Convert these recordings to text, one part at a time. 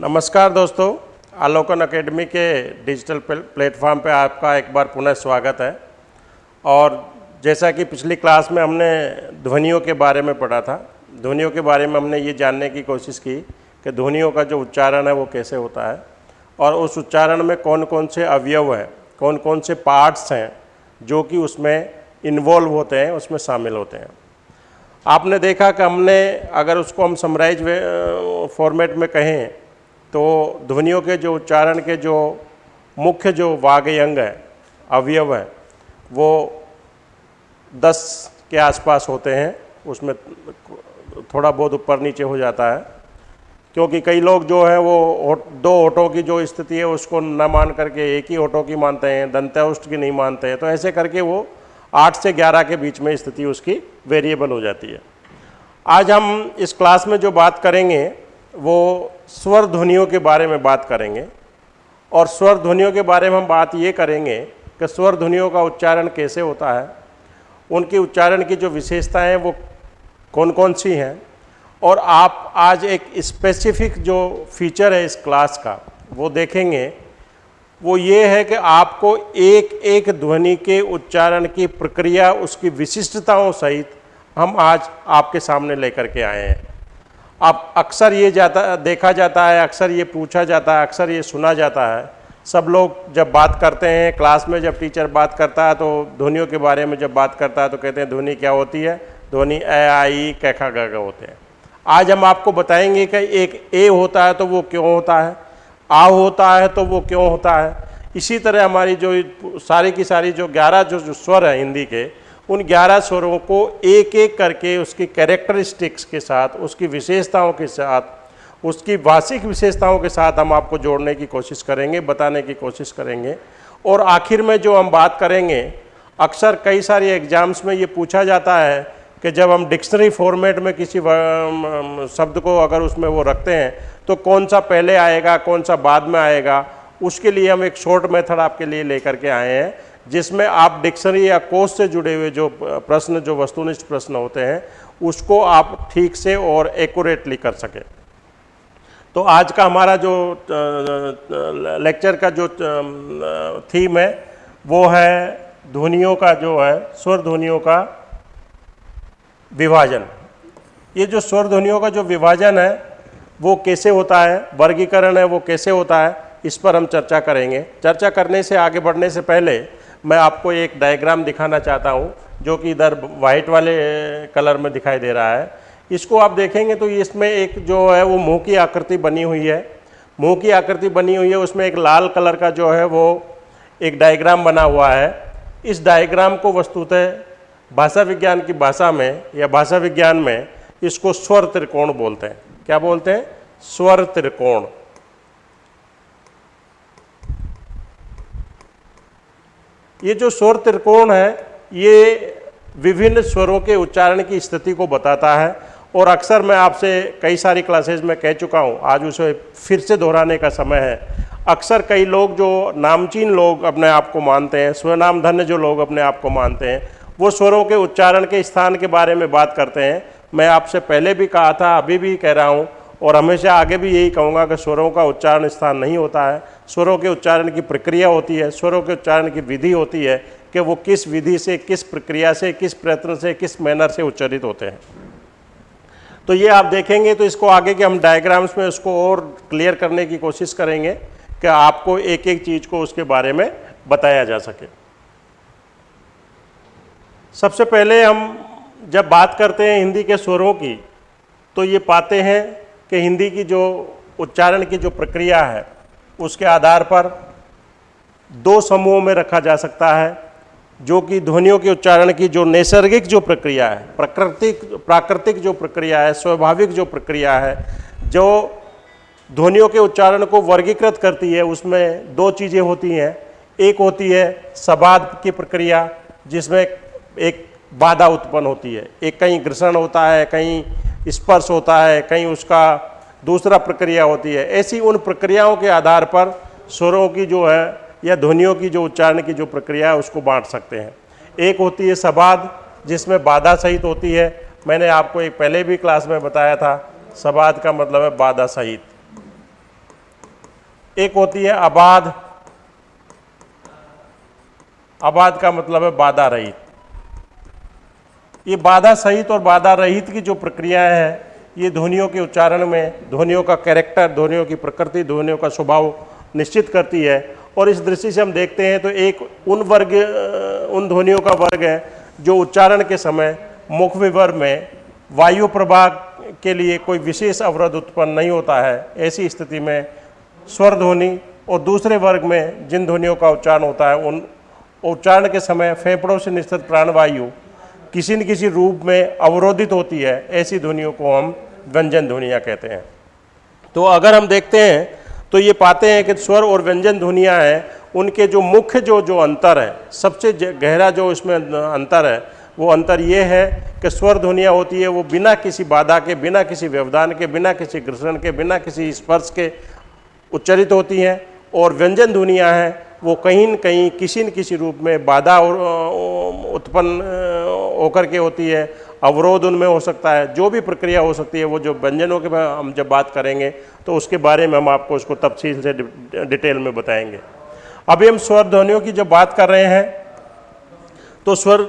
नमस्कार दोस्तों, आलोकन एकेडमी के डिजिटल प्लेटफॉर्म पे आपका एक बार पुनः स्वागत है। और जैसा कि पिछली क्लास में हमने ध्वनियों के बारे में पढ़ा था, ध्वनियों के बारे में हमने ये जानने की कोशिश की कि ध्वनियों का जो उच्चारण है वो कैसे होता है और उस उच्चारण में कौन कौन से अवयव हैं कौन कौन से पार्ट्स हैं जो कि उसमें इन्वॉल्व होते हैं, उसमें शामिल होते हैं। आपने देखा कि हमने, अगर उसको हम समराइज फॉर्मेट में कहें तो ध्वनियों के जो उच्चारण के जो मुख्य जो वाग्य अंग है, अवयव है, वो दस के आसपास होते हैं। उसमें थोड़ा बहुत ऊपर नीचे हो जाता है। क्योंकि कई लोग जो है, वो दो ओटों की जो स्थिति है, उसको न मान करके एक ही ओटो की मानते हैं दंत्याउष्ट की नहीं मानते हैं। तो ऐसे करके वो आठ से ग्यारह के बीच में स्थिति उसकी वेरिएबल हो जाती है। आज हम इस क्लास में जो बात करेंगे, वो स्वर ध्वनियों के बारे में बात करेंगे। और स्वर ध्वनियों के बारे में हम बात ये करेंगे कि स्वर ध्वनियों का उच्चारण कैसे होता है। उनके उच्चारण की जो विशेषताएँ वो कौन कौन सी हैं? और आप आज एक स्पेसिफिक जो फीचर है इस क्लास का, वो देखेंगे। वो ये है कि आपको एक एक ध्वनि के उच्चारण की प्रक्रिया, उसकी विशिष्टताओं सहित हम आज आपके सामने लेकर के आए हैं। अब अक्सर ये जाता देखा जाता है अक्सर ये पूछा जाता है अक्सर ये सुना जाता है। सब लोग जब बात करते हैं क्लास में जब टीचर बात करता है तो ध्वनियों के बारे में जब बात करता है तो कहते हैं ध्वनि क्या होती है? ध्वनि ए आई कैखा ग होते हैं। आज हम आपको बताएँगे कि एक ए होता है तो वो क्यों होता है। आ होता है तो वो क्यों होता है। इसी तरह हमारी जो सारी की सारी जो ग्यारह जो, जो स्वर हैं हिंदी के उन ग्यारह स्वरों को एक एक करके उसकी कैरेक्टरिस्टिक्स के साथ, उसकी विशेषताओं के साथ, उसकी भाषिक विशेषताओं के साथ हम आपको जोड़ने की कोशिश करेंगे, बताने की कोशिश करेंगे। और आखिर में जो हम बात करेंगे, अक्सर कई सारे एग्ज़ाम्स में ये पूछा जाता है कि जब हम डिक्शनरी फॉर्मेट में किसी शब्द को अगर उसमें वो रखते हैं तो कौन सा पहले आएगा, कौन सा बाद में आएगा, उसके लिए हम एक शॉर्ट मेथड आपके लिए लेकर के आए हैं। जिसमें आप डिक्शनरी या कोर्स से जुड़े हुए जो प्रश्न, जो वस्तुनिष्ठ प्रश्न होते हैं, उसको आप ठीक से और एक्यूरेटली कर सकें। तो आज का हमारा जो लेक्चर का जो थीम है, वो है ध्वनियों का जो है, स्वर ध्वनियों का विभाजन। ये जो स्वर ध्वनियों का जो विभाजन है, वो कैसे होता है, वर्गीकरण है, वो कैसे होता है, इस पर हम चर्चा करेंगे। चर्चा करने से, आगे बढ़ने से पहले मैं आपको एक डायग्राम दिखाना चाहता हूँ, जो कि इधर वाइट वाले कलर में दिखाई दे रहा है। इसको आप देखेंगे तो इसमें एक जो है, वो मुँह की आकृति बनी हुई है। मुँह की आकृति बनी हुई है, उसमें एक लाल कलर का जो है, वो एक डायग्राम बना हुआ है। इस डायग्राम को वस्तुतः भाषा विज्ञान की भाषा में, या भाषा विज्ञान में इसको स्वर त्रिकोण बोलते हैं। क्या बोलते हैं? स्वर त्रिकोण। ये जो स्वर त्रिकोण है, ये विभिन्न स्वरों के उच्चारण की स्थिति को बताता है। और अक्सर मैं आपसे कई सारी क्लासेज में कह चुका हूँ, आज उसे फिर से दोहराने का समय है। अक्सर कई लोग जो नामचीन लोग अपने आप को मानते हैं स्वनाम धन्य जो लोग अपने आप को मानते हैं, वो स्वरों के उच्चारण के स्थान के बारे में बात करते हैं। मैं आपसे पहले भी कहा था, अभी भी कह रहा हूँ और हमेशा आगे भी यही कहूँगा कि स्वरों का उच्चारण स्थान नहीं होता है। स्वरों के उच्चारण की प्रक्रिया होती है, स्वरों के उच्चारण की विधि होती है कि वो किस विधि से, किस प्रक्रिया से, किस प्रयत्न से, किस मैनर से उच्चारित होते हैं। तो ये आप देखेंगे तो इसको आगे के हम डायग्राम्स में उसको और क्लियर करने की कोशिश करेंगे कि आपको एक एक चीज़ को उसके बारे में बताया जा सके। सबसे पहले हम जब बात करते हैं हिंदी के स्वरों की तो ये पाते हैं कि हिंदी की जो उच्चारण की जो प्रक्रिया है, उसके आधार पर दो समूहों में रखा जा सकता है, जो कि ध्वनियों के उच्चारण की जो नैसर्गिक जो प्रक्रिया है, प्राकृतिक प्राकृतिक जो प्रक्रिया है, स्वाभाविक जो प्रक्रिया है, जो ध्वनियों के उच्चारण को वर्गीकृत करती है, उसमें दो चीज़ें होती हैं। एक होती है सबाद की प्रक्रिया, जिसमें एक बाधा उत्पन्न होती है। एक कहीं घर्षण होता है, कहीं स्पर्श होता है, कहीं उसका दूसरा प्रक्रिया होती है। ऐसी उन प्रक्रियाओं के आधार पर स्वरों की जो है या ध्वनियों की जो उच्चारण की जो प्रक्रिया है, उसको बांट सकते हैं। एक होती है सबाद जिसमें बाधा सहित होती है। मैंने आपको एक पहले भी क्लास में बताया था सबाद का मतलब है बाधा सहित। एक होती है आबाद आबाद का मतलब है बाधा रहित। ये बाधा सहित और बाधा रहित की जो प्रक्रियाएँ हैं, ये ध्वनियों के उच्चारण में, ध्वनियों का कैरेक्टर ध्वनियों की प्रकृति, ध्वनियों का स्वभाव निश्चित करती है। और इस दृष्टि से हम देखते हैं तो एक उन वर्ग उन ध्वनियों का वर्ग है, जो उच्चारण के समय मुख विवर में वायु प्रभाग के लिए कोई विशेष अवरोध उत्पन्न नहीं होता है। ऐसी स्थिति में स्वर ध्वनि और दूसरे वर्ग में जिन ध्वनियों का उच्चारण होता है, उन, उच्चारण के समय फेफड़ों से निश्चित प्राणवायु किसी न किसी रूप में अवरोधित होती है, ऐसी ध्वनियों को हम व्यंजन ध्वनियाँ कहते हैं। तो अगर हम देखते हैं तो ये पाते हैं कि स्वर और व्यंजन ध्वनियाँ हैं, उनके जो मुख्य जो जो अंतर है, सबसे गहरा जो इसमें अंतर है, वो अंतर ये है कि स्वर ध्वनियाँ होती है, वो बिना किसी बाधा के, बिना किसी व्यवधान के, बिना किसी घर्षण के, बिना किसी स्पर्श के उच्चरित होती हैं, और व्यंजन ध्वनियाँ हैं वो कहीं न कहीं किसी न किसी रूप में बाधा उत्पन्न होकर के होती है, अवरोध उनमें हो सकता है, जो भी प्रक्रिया हो सकती है, वो जो व्यंजनों के हम जब बात करेंगे तो उसके बारे में हम आपको उसको तफसील से डिटेल में बताएँगे। अभी हम स्वर ध्वनियों की जब बात कर रहे हैं तो स्वर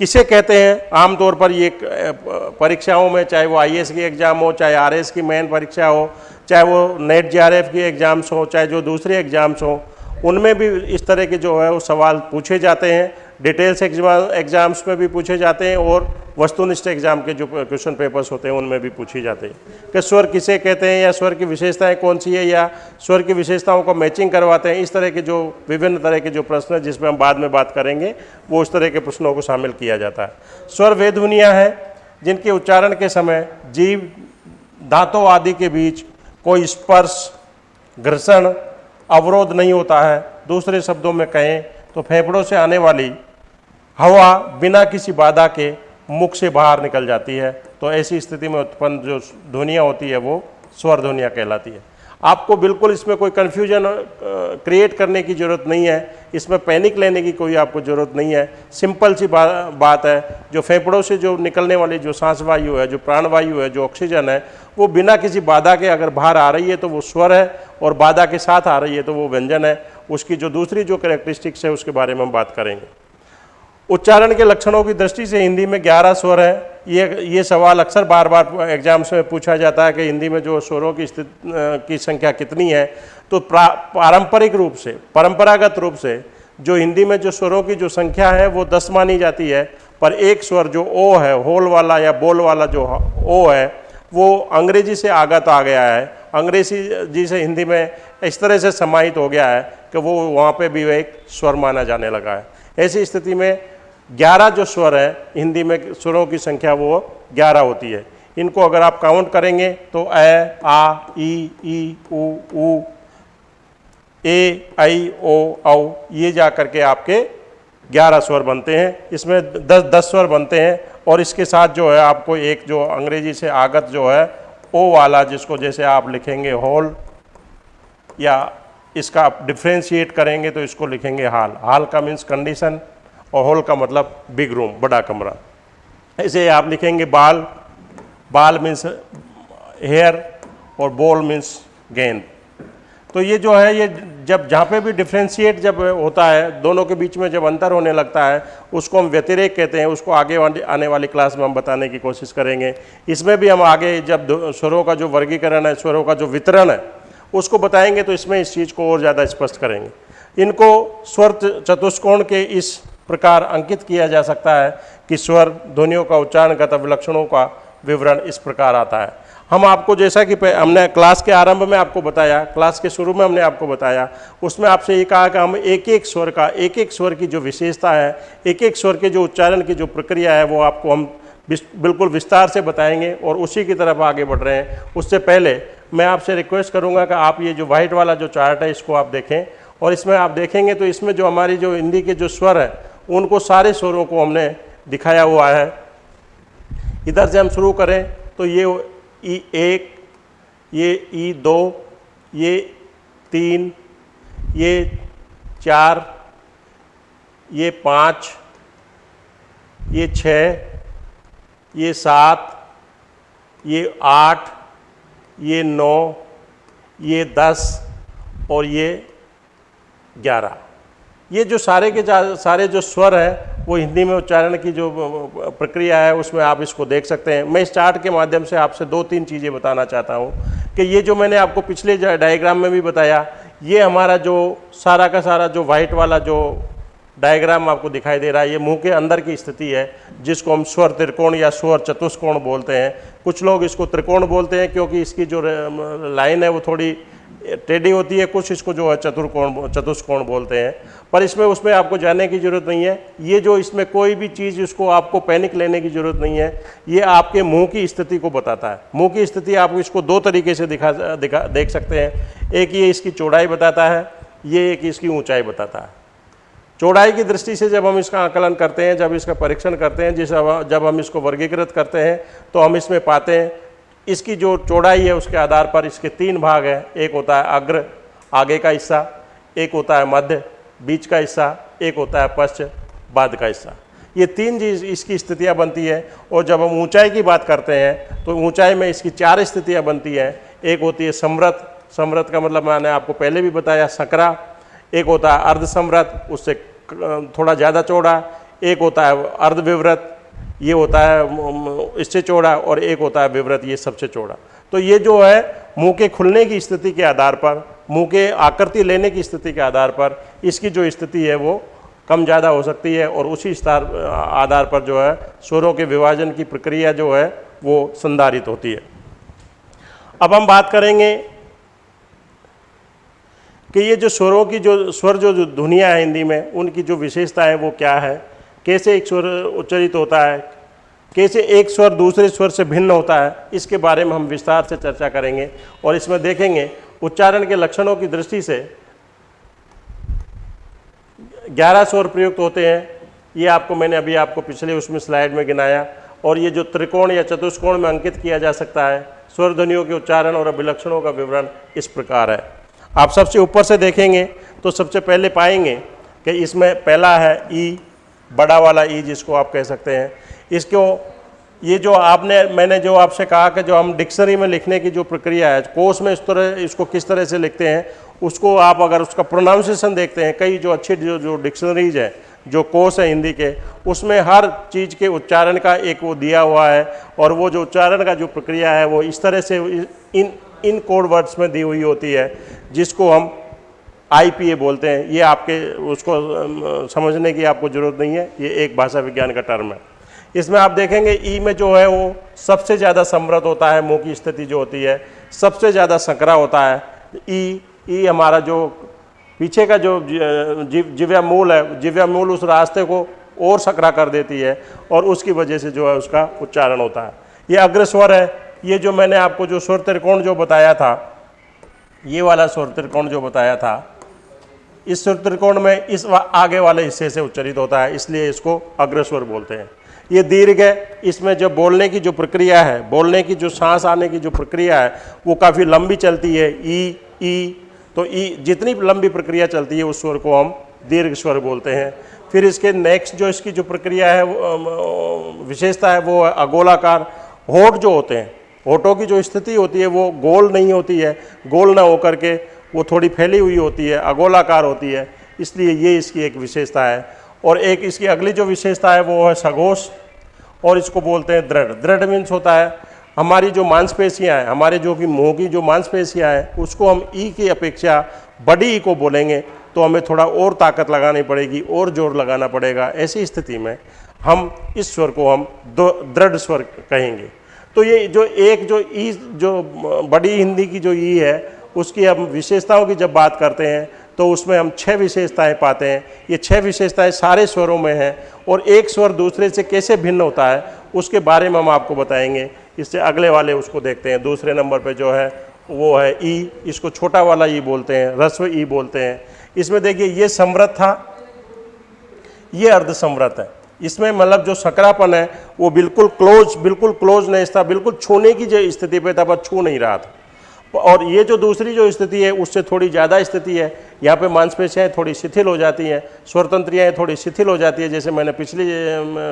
किसे कहते हैं? आमतौर पर ये परीक्षाओं में, चाहे वो आईएएस की एग्ज़ाम हो, चाहे आरएस की मेन परीक्षा हो, चाहे वो नेट जेआरएफ की एग्ज़ाम्स हो, चाहे जो दूसरे एग्ज़ाम्स हो उनमें भी इस तरह के जो है वो सवाल पूछे जाते हैं डिटेल्स एग्ज़ाम एग्ज़ाम्स में भी पूछे जाते हैं और वस्तुनिष्ठ एग्ज़ाम के जो क्वेश्चन पेपर्स होते हैं उनमें भी पूछे जाते हैं। कि स्वर किसे कहते हैं या स्वर की विशेषताएँ कौन सी है या स्वर की विशेषताओं को मैचिंग करवाते हैं, इस तरह के जो विभिन्न तरह के जो प्रश्न हैं जिसमें हम बाद में बात करेंगे, वो उस तरह के प्रश्नों को शामिल किया जाता है। स्वर वे ध्वनियाँ हैं जिनके उच्चारण के समय जीव, दांतों आदि के बीच कोई स्पर्श, घर्षण अवरोध नहीं होता है दूसरे शब्दों में कहें तो फेफड़ों से आने वाली हवा बिना किसी बाधा के मुख से बाहर निकल जाती है। तो ऐसी स्थिति में उत्पन्न जो ध्वनियाँ होती है वो स्वर ध्वनियाँ कहलाती है। आपको बिल्कुल इसमें कोई कन्फ्यूज़न क्रिएट करने की ज़रूरत नहीं है। इसमें पैनिक लेने की कोई आपको ज़रूरत नहीं है। सिंपल सी बा, बात है जो फेफड़ों से जो निकलने वाली जो सांस वायु है जो प्राणवायु है जो ऑक्सीजन है वो बिना किसी बाधा के अगर बाहर आ रही है तो वो स्वर है और बाधा के साथ आ रही है तो वो व्यंजन है। उसकी जो दूसरी जो करेक्टरिस्टिक्स है, उसके बारे में हम बात करेंगे। उच्चारण के लक्षणों की दृष्टि से हिंदी में ग्यारह स्वर हैं। ये ये सवाल अक्सर बार बार एग्ज़ाम्स में पूछा जाता है कि हिंदी में जो स्वरों की स्थिति की संख्या कितनी है। तो पारंपरिक रूप से, परंपरागत रूप से जो हिंदी में जो स्वरों की जो संख्या है, वो दस मानी जाती है। पर एक स्वर जो ओ है, होल वाला या बोल वाला जो ओ है वो अंग्रेज़ी से आगत आ गया है। अंग्रेज़ी जी से हिंदी में इस तरह से समाहित हो गया है कि वो वहाँ पे भी एक स्वर माना जाने लगा है। ऐसी स्थिति में ग्यारह जो स्वर है, हिंदी में स्वरों की संख्या वो ग्यारह होती है। इनको अगर आप काउंट करेंगे तो ए आ, ई ई, उ उ, ए, आई, ओ, औ, ये जा करके आपके ग्यारह स्वर बनते हैं, इसमें दस दस स्वर बनते हैं और इसके साथ जो है आपको एक जो अंग्रेज़ी से आगत जो है, ओ वाला जिसको जैसे आप लिखेंगे होल या इसका आप डिफ्रेंशिएट करेंगे तो इसको लिखेंगे हाल। हाल का मीन्स कंडीशन और हॉल का मतलब बिग रूम बड़ा कमरा। ऐसे आप लिखेंगे बाल। बाल मीन्स हेयर और बॉल मीन्स गेंद तो ये जो है, ये जब जहाँ पे भी डिफ्रेंशिएट जब होता है, दोनों के बीच में जब अंतर होने लगता है, उसको हम व्यतिरेक कहते हैं, उसको आगे आने वाली क्लास में हम बताने की कोशिश करेंगे। इसमें भी हम आगे जब स्वरों का जो वर्गीकरण है, स्वरों का जो वितरण है, उसको बताएँगे तो इसमें इस चीज़ को और ज़्यादा स्पष्ट करेंगे। इनको स्वर चतुष्कोण के इस प्रकार अंकित किया जा सकता है कि स्वर ध्वनियों का उच्चारणगत विलक्षणों का विवरण इस प्रकार आता है। हम आपको जैसा कि हमने क्लास के आरंभ में आपको बताया, क्लास के शुरू में हमने आपको बताया, उसमें आपसे ये कहा कि हम एक एक स्वर का एक एक स्वर की जो विशेषता है एक एक स्वर के जो उच्चारण की जो प्रक्रिया है, वो आपको हम बिल्कुल विस्तार से बताएँगे और उसी की तरफ़ आगे बढ़ रहे हैं। उससे पहले मैं आपसे रिक्वेस्ट करूँगा कि आप ये जो वाइट वाला जो चार्ट है, इसको आप देखें और इसमें आप देखेंगे तो इसमें जो हमारी जो हिंदी के जो स्वर है, उनको सारे स्वरों को हमने दिखाया हुआ है। इधर से हम शुरू करें तो ये ई एक, ये ई दो, ये तीन, ये चार, ये पाँच, ये छः, ये सात, ये आठ, ये नौ, ये दस और ये ग्यारह। ये जो सारे के सारे जो स्वर हैं वो हिंदी में उच्चारण की जो प्रक्रिया है, उसमें आप इसको देख सकते हैं। मैं इस चार्ट के माध्यम से आपसे दो तीन चीज़ें बताना चाहता हूँ कि ये जो मैंने आपको पिछले डायग्राम में भी बताया, ये हमारा जो सारा का सारा जो वाइट वाला जो डायग्राम आपको दिखाई दे रहा है, ये मुँह के अंदर की स्थिति है, जिसको हम स्वर त्रिकोण या स्वर चतुष्कोण बोलते हैं। कुछ लोग इसको त्रिकोण बोलते हैं, क्योंकि इसकी जो लाइन है, वो थोड़ी टेढ़ी होती है, कुछ इसको जो है चतुर्कोण चतुष्कोण बोलते हैं। पर इसमें, उसमें आपको जाने की ज़रूरत नहीं है। ये जो इसमें कोई भी चीज़ इसको आपको पैनिक लेने की ज़रूरत नहीं है, ये आपके मुँह की स्थिति को बताता है। मुँह की स्थिति आप इसको दो तरीके से दिखा दिखा, देख सकते हैं। एक ये इसकी चौड़ाई बताता है, ये एक इसकी ऊँचाई बताता है। चौड़ाई की दृष्टि से जब हम इसका आकलन करते हैं, जब इसका परीक्षण करते हैं, जिस जब हम इसको वर्गीकृत करते हैं तो हम इसमें पाते हैं इसकी जो चौड़ाई है उसके आधार पर इसके तीन भाग हैं। एक होता है अग्र, आगे का हिस्सा, एक होता है मध्य, बीच का हिस्सा, एक होता है पश्च, बाद का हिस्सा। ये तीन चीज़ इसकी स्थितियाँ बनती है और जब हम ऊंचाई की बात करते हैं तो ऊंचाई में इसकी चार स्थितियाँ बनती हैं। एक होती है समृत समृत का मतलब मैंने आपको पहले भी बताया, सकरा। एक होता है अर्ध समृत उससे थोड़ा ज़्यादा चौड़ा। एक होता है अर्ध विवृत ये होता है इससे चौड़ा और एक होता है विवृत, ये सबसे चौड़ा। तो ये जो है, मुँह के खुलने की स्थिति के आधार पर, मुँह के आकृति लेने की स्थिति के आधार पर, इसकी जो स्थिति है वो कम ज़्यादा हो सकती है और उसी आधार पर जो है, स्वरों के विभाजन की प्रक्रिया जो है, वो संधारित होती है। अब हम बात करेंगे कि ये जो स्वरों की जो, स्वर जो जो धुनिया है हिंदी में, उनकी जो विशेषता है वो क्या है? कैसे एक स्वर उच्चरित होता है, कैसे एक स्वर दूसरे स्वर से भिन्न होता है, इसके बारे में हम विस्तार से चर्चा करेंगे और इसमें देखेंगे उच्चारण के लक्षणों की दृष्टि से ग्यारह स्वर प्रयुक्त होते हैं। ये आपको मैंने अभी आपको पिछले उसमें स्लाइड में गिनाया और ये जो त्रिकोण या चतुष्कोण में अंकित किया जा सकता है स्वर ध्वनियों के उच्चारण और अभिलक्षणों का विवरण इस प्रकार है। आप सबसे ऊपर से देखेंगे तो सबसे पहले पाएँगे कि इसमें पहला है ई बड़ा वाला ई जिसको आप कह सकते हैं। इसको, ये जो आपने, मैंने जो आपसे कहा कि जो हम डिक्शनरी में लिखने की जो प्रक्रिया है, कोर्स में इस तरह, इसको किस तरह से लिखते हैं, उसको आप अगर उसका प्रोनाउंसिएशन देखते हैं, कई जो अच्छी जो जो डिक्शनरीज है, जो कोर्स है हिंदी के, उसमें हर चीज़ के उच्चारण का एक वो दिया हुआ है, और वो जो उच्चारण का जो प्रक्रिया है, वो इस तरह से इन इन कोड वर्ड्स में दी हुई होती है, जिसको हम आई बोलते हैं, ये आपके, उसको समझने की आपको ज़रूरत नहीं है, ये एक भाषा विज्ञान का टर्म है। इसमें आप देखेंगे, ई में जो है वो सबसे ज़्यादा समृद्ध होता है, मुँह की स्थिति जो होती है, सबसे ज़्यादा संकरा होता है, ई ई हमारा जो पीछे का जो जि- जिव, जिव्या मूल है, जिव्या मूल उस रास्ते को और सकरा कर देती है और उसकी वजह से जो है उसका उच्चारण होता है। ये अग्रस्वर है, ये जो मैंने आपको जो स्वर त्रिकोण जो बताया था, ये वाला स्वर त्रिकोण जो बताया था इस स्वर त्रिकोण में इस आगे वाले हिस्से से उच्चरित होता है, इसलिए इसको अग्रस्वर बोलते हैं। ये दीर्घ है, इसमें जो बोलने की जो प्रक्रिया है, बोलने की जो सांस आने की जो प्रक्रिया है, वो काफ़ी लंबी चलती है, ई ई तो ई, जितनी लंबी प्रक्रिया चलती है, उस स्वर को हम दीर्घ स्वर बोलते हैं। फिर इसके नेक्स्ट जो इसकी जो प्रक्रिया है विशेषता है, वो है अगोलाकार। होठ जो होते हैं, होठों की जो स्थिति होती है, वो गोल नहीं होती है, गोल ना होकर के वो थोड़ी फैली हुई होती है, अगोलाकार होती है, इसलिए ये इसकी एक विशेषता है। और एक इसकी अगली जो विशेषता है वो है सघोष और इसको बोलते हैं दृढ़। दृढ़ मीन्स होता है, हमारी जो मांसपेशियाँ हैं, हमारे जो कि मुँह की जो मांसपेशियाँ हैं, उसको हम ई की अपेक्षा बड़ी ई को बोलेंगे तो हमें थोड़ा और ताकत लगानी पड़ेगी, और ज़ोर लगाना पड़ेगा। ऐसी स्थिति में हम इस स्वर को हम दृढ़ स्वर कहेंगे। तो ये जो एक जो ई, जो बड़ी हिंदी की जो ई है उसकी हम विशेषताओं की जब बात करते हैं तो उसमें हम छह विशेषताएँ पाते हैं। ये छह विशेषताएँ सारे स्वरों में हैं और एक स्वर दूसरे से कैसे भिन्न होता है, उसके बारे में हम आपको बताएँगे। इससे अगले वाले उसको देखते हैं। दूसरे नंबर पे जो है, वो है ई। इसको छोटा वाला ई बोलते हैं रस्व ई बोलते हैं। इसमें देखिए, ये समृद्ध था, ये अर्ध समृद्ध है। इसमें मतलब जो सकरापन है, वो बिल्कुल क्लोज बिल्कुल क्लोज नहीं था, बिल्कुल छूने की जो स्थिति पे था पर छू नहीं रहा था। और ये जो दूसरी जो स्थिति है, उससे थोड़ी ज़्यादा स्थिति है। यहाँ पे मांसपेशियाँ थोड़ी शिथिल हो जाती हैं स्वरतंत्रियाँ थोड़ी शिथिल हो जाती है, जैसे मैंने पिछली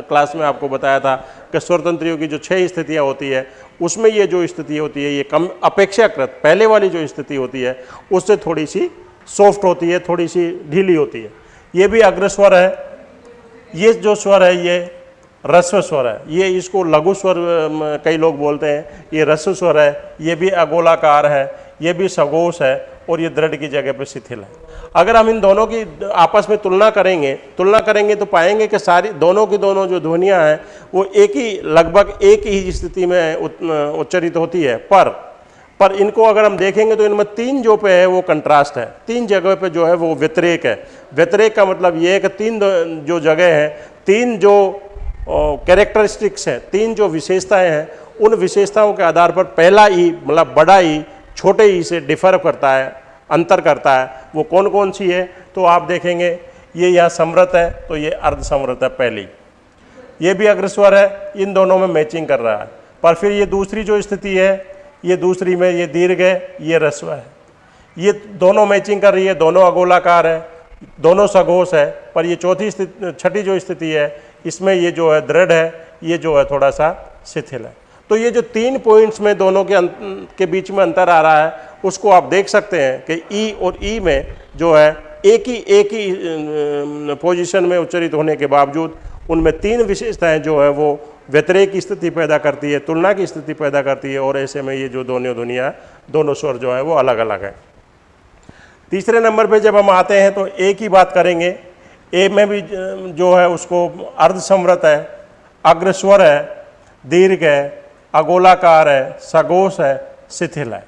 क्लास में आपको बताया था कि स्वरतंत्रियों की जो छह स्थितियाँ होती है, उसमें ये जो स्थिति होती है, ये कम अपेक्षाकृत, पहले वाली जो स्थिति होती है, उससे थोड़ी सी सॉफ्ट होती है, थोड़ी सी ढीली होती है। ये भी अग्रस्वर है। ये जो स्वर है, ये रस्व स्वर है। ये इसको लघु स्वर कई लोग बोलते हैं, ये रस्व स्वर है, ये भी अगोलाकार है, ये भी सगोश है और ये दृढ़ की जगह पर शिथिल है। अगर हम इन दोनों की आपस में तुलना करेंगे तुलना करेंगे तो पाएँगे कि सारी, दोनों की दोनों जो ध्वनियाँ हैं, वो एक ही, लगभग एक ही स्थिति में उच्चरित होती है। पर पर इनको अगर हम देखेंगे तो इनमें तीन जो पे है वो कंट्रास्ट है। तीन जगह पे जो है वो व्यतिरेक है। व्यतिरेक का मतलब ये है कि तीन जो जगह है, तीन जो कैरेक्टरिस्टिक्स है, तीन जो विशेषताएँ हैं, उन विशेषताओं के आधार पर पहला ई मतलब बड़ा ई, छोटे ई से डिफर करता है, अंतर करता है, वो कौन कौन सी है तो आप देखेंगे, ये यहाँ समृत है तो ये अर्ध समृत है पहली। ये भी अग्रस्वर है, इन दोनों में मैचिंग कर रहा है। पर फिर ये दूसरी जो स्थिति है, ये दूसरी में ये दीर्घ है, ये रस्व है। ये दोनों मैचिंग कर रही है, दोनों अगोलाकार है, दोनों सघोष है, पर ये चौथी स्थिति, छठी जो स्थिति है इसमें ये जो है दृढ़ है ये जो है थोड़ा सा शिथिल है। तो ये जो तीन पॉइंट्स में दोनों के अंत, के बीच में अंतर आ रहा है उसको आप देख सकते हैं कि ई और ई में जो है एक ही एक ही पोजीशन में उच्चरित होने के बावजूद उनमें तीन विशेषताएँ जो है वो व्यतिरेक की स्थिति पैदा करती है तुलना की स्थिति पैदा करती है और ऐसे में ये जो दोनों दुनिया दोनों स्वर जो है वो अलग अलग है। तीसरे नंबर पे जब हम आते हैं तो ए की बात करेंगे ए में भी जो है उसको अर्धसमृत है, अग्रस्वर है, दीर्घ है, अगोलाकार है सगोश है, शिथिल है।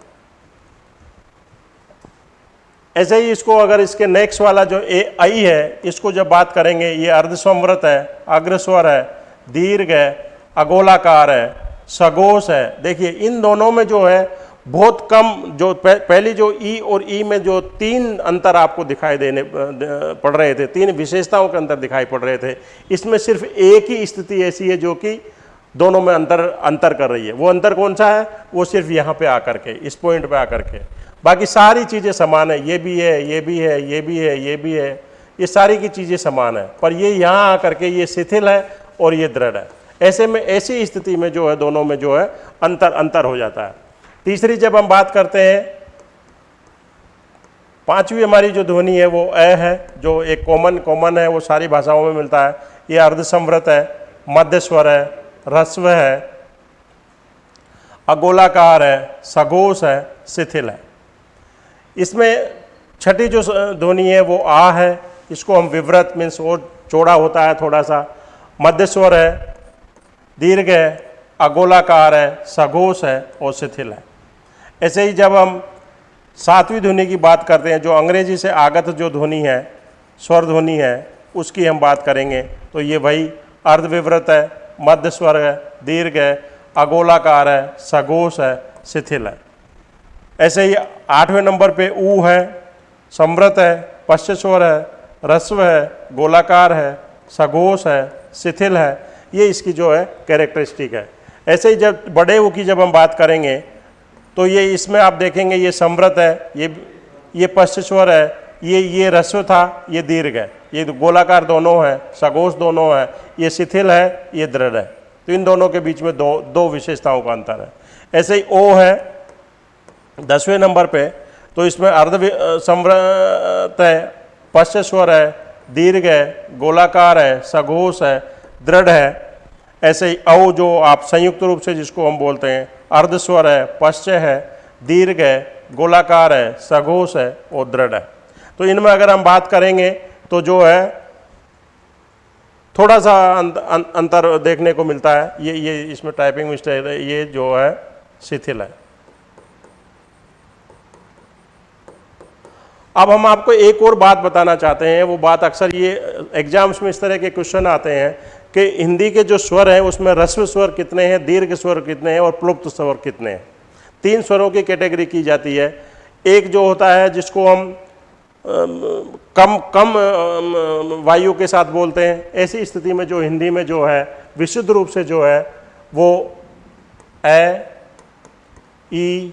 ऐसे ही इसको अगर इसके नेक्स्ट वाला जो ए, आई है, इसको जब बात करेंगे, ये अर्धसमृत है, अग्रस्वर है, दीर्घ है, अगोलाकार है सगोश है। देखिए, इन दोनों में जो है बहुत कम जो पहली जो ई और ई में जो तीन अंतर आपको दिखाई देने पड़ रहे थे, तीन विशेषताओं के अंतर दिखाई पड़ रहे थे, इसमें सिर्फ़ एक ही स्थिति ऐसी है जो कि दोनों में अंतर अंतर कर रही है। वो अंतर कौन सा है? वो सिर्फ़ यहाँ पे आकर के, इस पॉइंट पे आकर के। बाकी सारी चीज़ें समान है, ये भी है, ये भी है, ये भी है, ये भी है, ये सारी की चीज़ें समान है, पर ये यहाँ आकर के ये शिथिल है और ये दृढ़ है। ऐसे में, ऐसी स्थिति में जो है, दोनों में जो है, अंतर अंतर हो जाता है। तीसरी जब हम बात करते हैं, पांचवी हमारी जो ध्वनि है, वो अ है, जो एक कॉमन कॉमन है, वो सारी भाषाओं में मिलता है। ये अर्धसमृत है मध्य स्वर है रस्व है, अगोलाकार है सघोष है, शिथिल है। इसमें छठी जो ध्वनि है, वो आ है, इसको हम विव्रत मीन्स और चौड़ा होता है थोड़ा सा मध्य स्वर है, दीर्घ है, अगोलाकार है सघोष है, और शिथिल है। ऐसे ही जब हम सातवीं ध्वनि की बात करते हैं, जो अंग्रेज़ी से आगत जो ध्वनि है, स्वर ध्वनि है, उसकी हम बात करेंगे। तो ये वही अर्धविवृत है, मध्य स्वर है, दीर्घ है, अगोलाकार है सघोष है, शिथिल है। ऐसे ही आठवें नंबर पे ऊ है समृत है, पश्च स्वर है रस्व है, गोलाकार है सघोष है, शिथिल है। ये इसकी जो है कैरेक्टरिस्टिक है। ऐसे ही जब बड़े ऊ की जब हम बात करेंगे तो ये इसमें आप देखेंगे ये समृत है, ये ये पश्च स्वर है, ये ये रस्व था, ये दीर्घ है। ये गोलाकार दोनों है सगोश दोनों है, ये शिथिल है, ये दृढ़ है। तो इन दोनों के बीच में दो दो विशेषताओं का अंतर है। ऐसे ही ओ है, दसवें नंबर पे तो इसमें अर्ध समृत है, पश्च स्वर है, दीर्घ है, गोलाकार है सघोष है, दृढ़ है। ऐसे ही औ जो आप संयुक्त रूप से जिसको हम बोलते हैं अर्धस्वर है, पश्च है, दीर्घ है, गोलाकार है, सघोष है और दृढ़ है। तो इनमें अगर हम बात करेंगे तो जो है थोड़ा सा अंतर देखने को मिलता है। ये ये इसमें टाइपिंग मिस्टेक है, ये जो है, शिथिल है। अब हम आपको एक और बात बताना चाहते हैं। वो बात अक्सर ये एग्ज़ाम्स में इस तरह के क्वेश्चन आते हैं कि हिंदी के जो स्वर हैं, उसमें रस्व स्वर कितने हैं, दीर्घ स्वर कितने हैं और प्लुप्त स्वर कितने हैं। तीन स्वरों की कैटेगरी की जाती है। एक जो होता है, जिसको हम कम कम वायु के साथ बोलते हैं, ऐसी स्थिति में जो हिंदी में जो है, विशुद्ध रूप से जो है, वो ए ई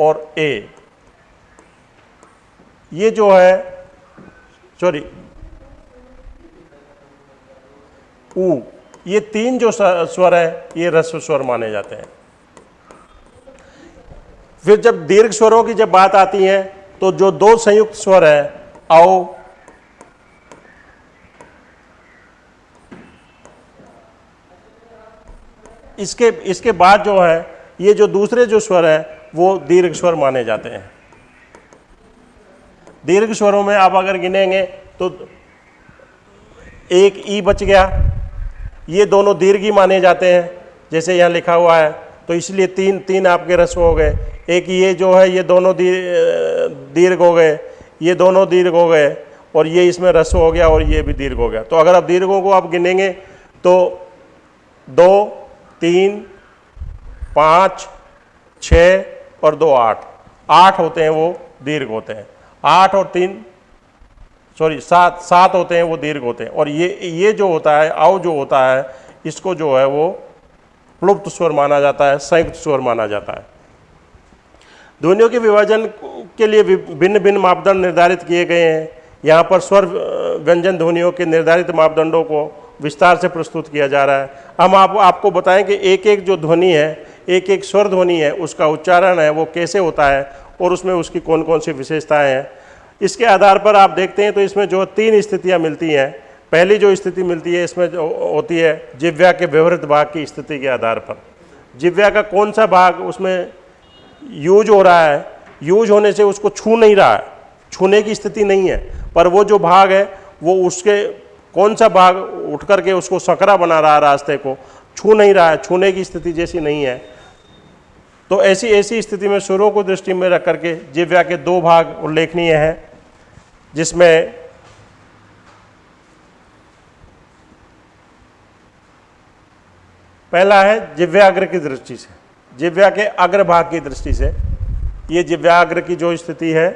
और ए। ये जो है सॉरी ऊ, ये तीन जो स्वर है, ये रस्व स्वर माने जाते हैं। फिर जब दीर्घ स्वरों की जब बात आती है तो जो दो संयुक्त स्वर है, आओ, इसके इसके बाद जो है, ये जो दूसरे जो स्वर है, वो दीर्घ स्वर माने जाते हैं। दीर्घ स्वरों में आप अगर गिनेंगे तो एक ई बच गया ये दोनों दीर्घ माने जाते हैं, जैसे यहाँ लिखा हुआ है। तो इसलिए तीन तीन आपके रस्व हो गए। एक ये जो है, ये दोनों दीर्घ हो गए। ये दोनों दीर्घ हो गए और ये इसमें रस्व हो गया और ये भी दीर्घ हो गया। तो अगर आप दीर्घों को आप गिनेंगे तो दो, तीन, पाँच, छ और दो आठ। आठ होते हैं वो दीर्घ होते हैं। आठ और तीन सॉरी सात सात होते हैं वो दीर्घ होते हैं। और ये ये जो होता है आओ जो होता है इसको जो है वो प्लुप्त स्वर माना जाता है संयुक्त स्वर माना जाता है। ध्वनियों के विभाजन के लिए भिन्न भिन्न मापदंड निर्धारित किए गए हैं। यहाँ पर स्वर व्यंजन ध्वनियों के निर्धारित मापदंडों को विस्तार से प्रस्तुत किया जा रहा है। हम आप, आपको बताएँ कि एक एक जो ध्वनि है एक एक स्वर ध्वनि है उसका उच्चारण है वो कैसे होता है और उसमें उसकी कौन कौन सी विशेषताएँ हैं इसके आधार पर आप देखते हैं तो इसमें जो तीन स्थितियाँ मिलती हैं, पहली जो स्थिति मिलती है, इसमें जो होती है जिव्या के व्यवहित भाग की स्थिति के आधार पर। जिव्या का कौन सा भाग उसमें यूज़ हो रहा है, यूज़ होने से उसको छू नहीं रहा है, छूने की स्थिति नहीं है, पर वो जो भाग है, वो उसके कौन सा भाग उठ करके उसको सकरा बना रहा है रास्ते को, छू नहीं रहा है, छूने की स्थिति जैसी नहीं है। तो ऐसी ऐसी स्थिति में सुरों को दृष्टि में रख करके जिव्या के दो भाग उल्लेखनीय हैं। जिसमें पहला है जिव्याग्र की दृष्टि से। जिव्या के अग्रभाग की दृष्टि से ये जिव्याग्र की जो स्थिति है,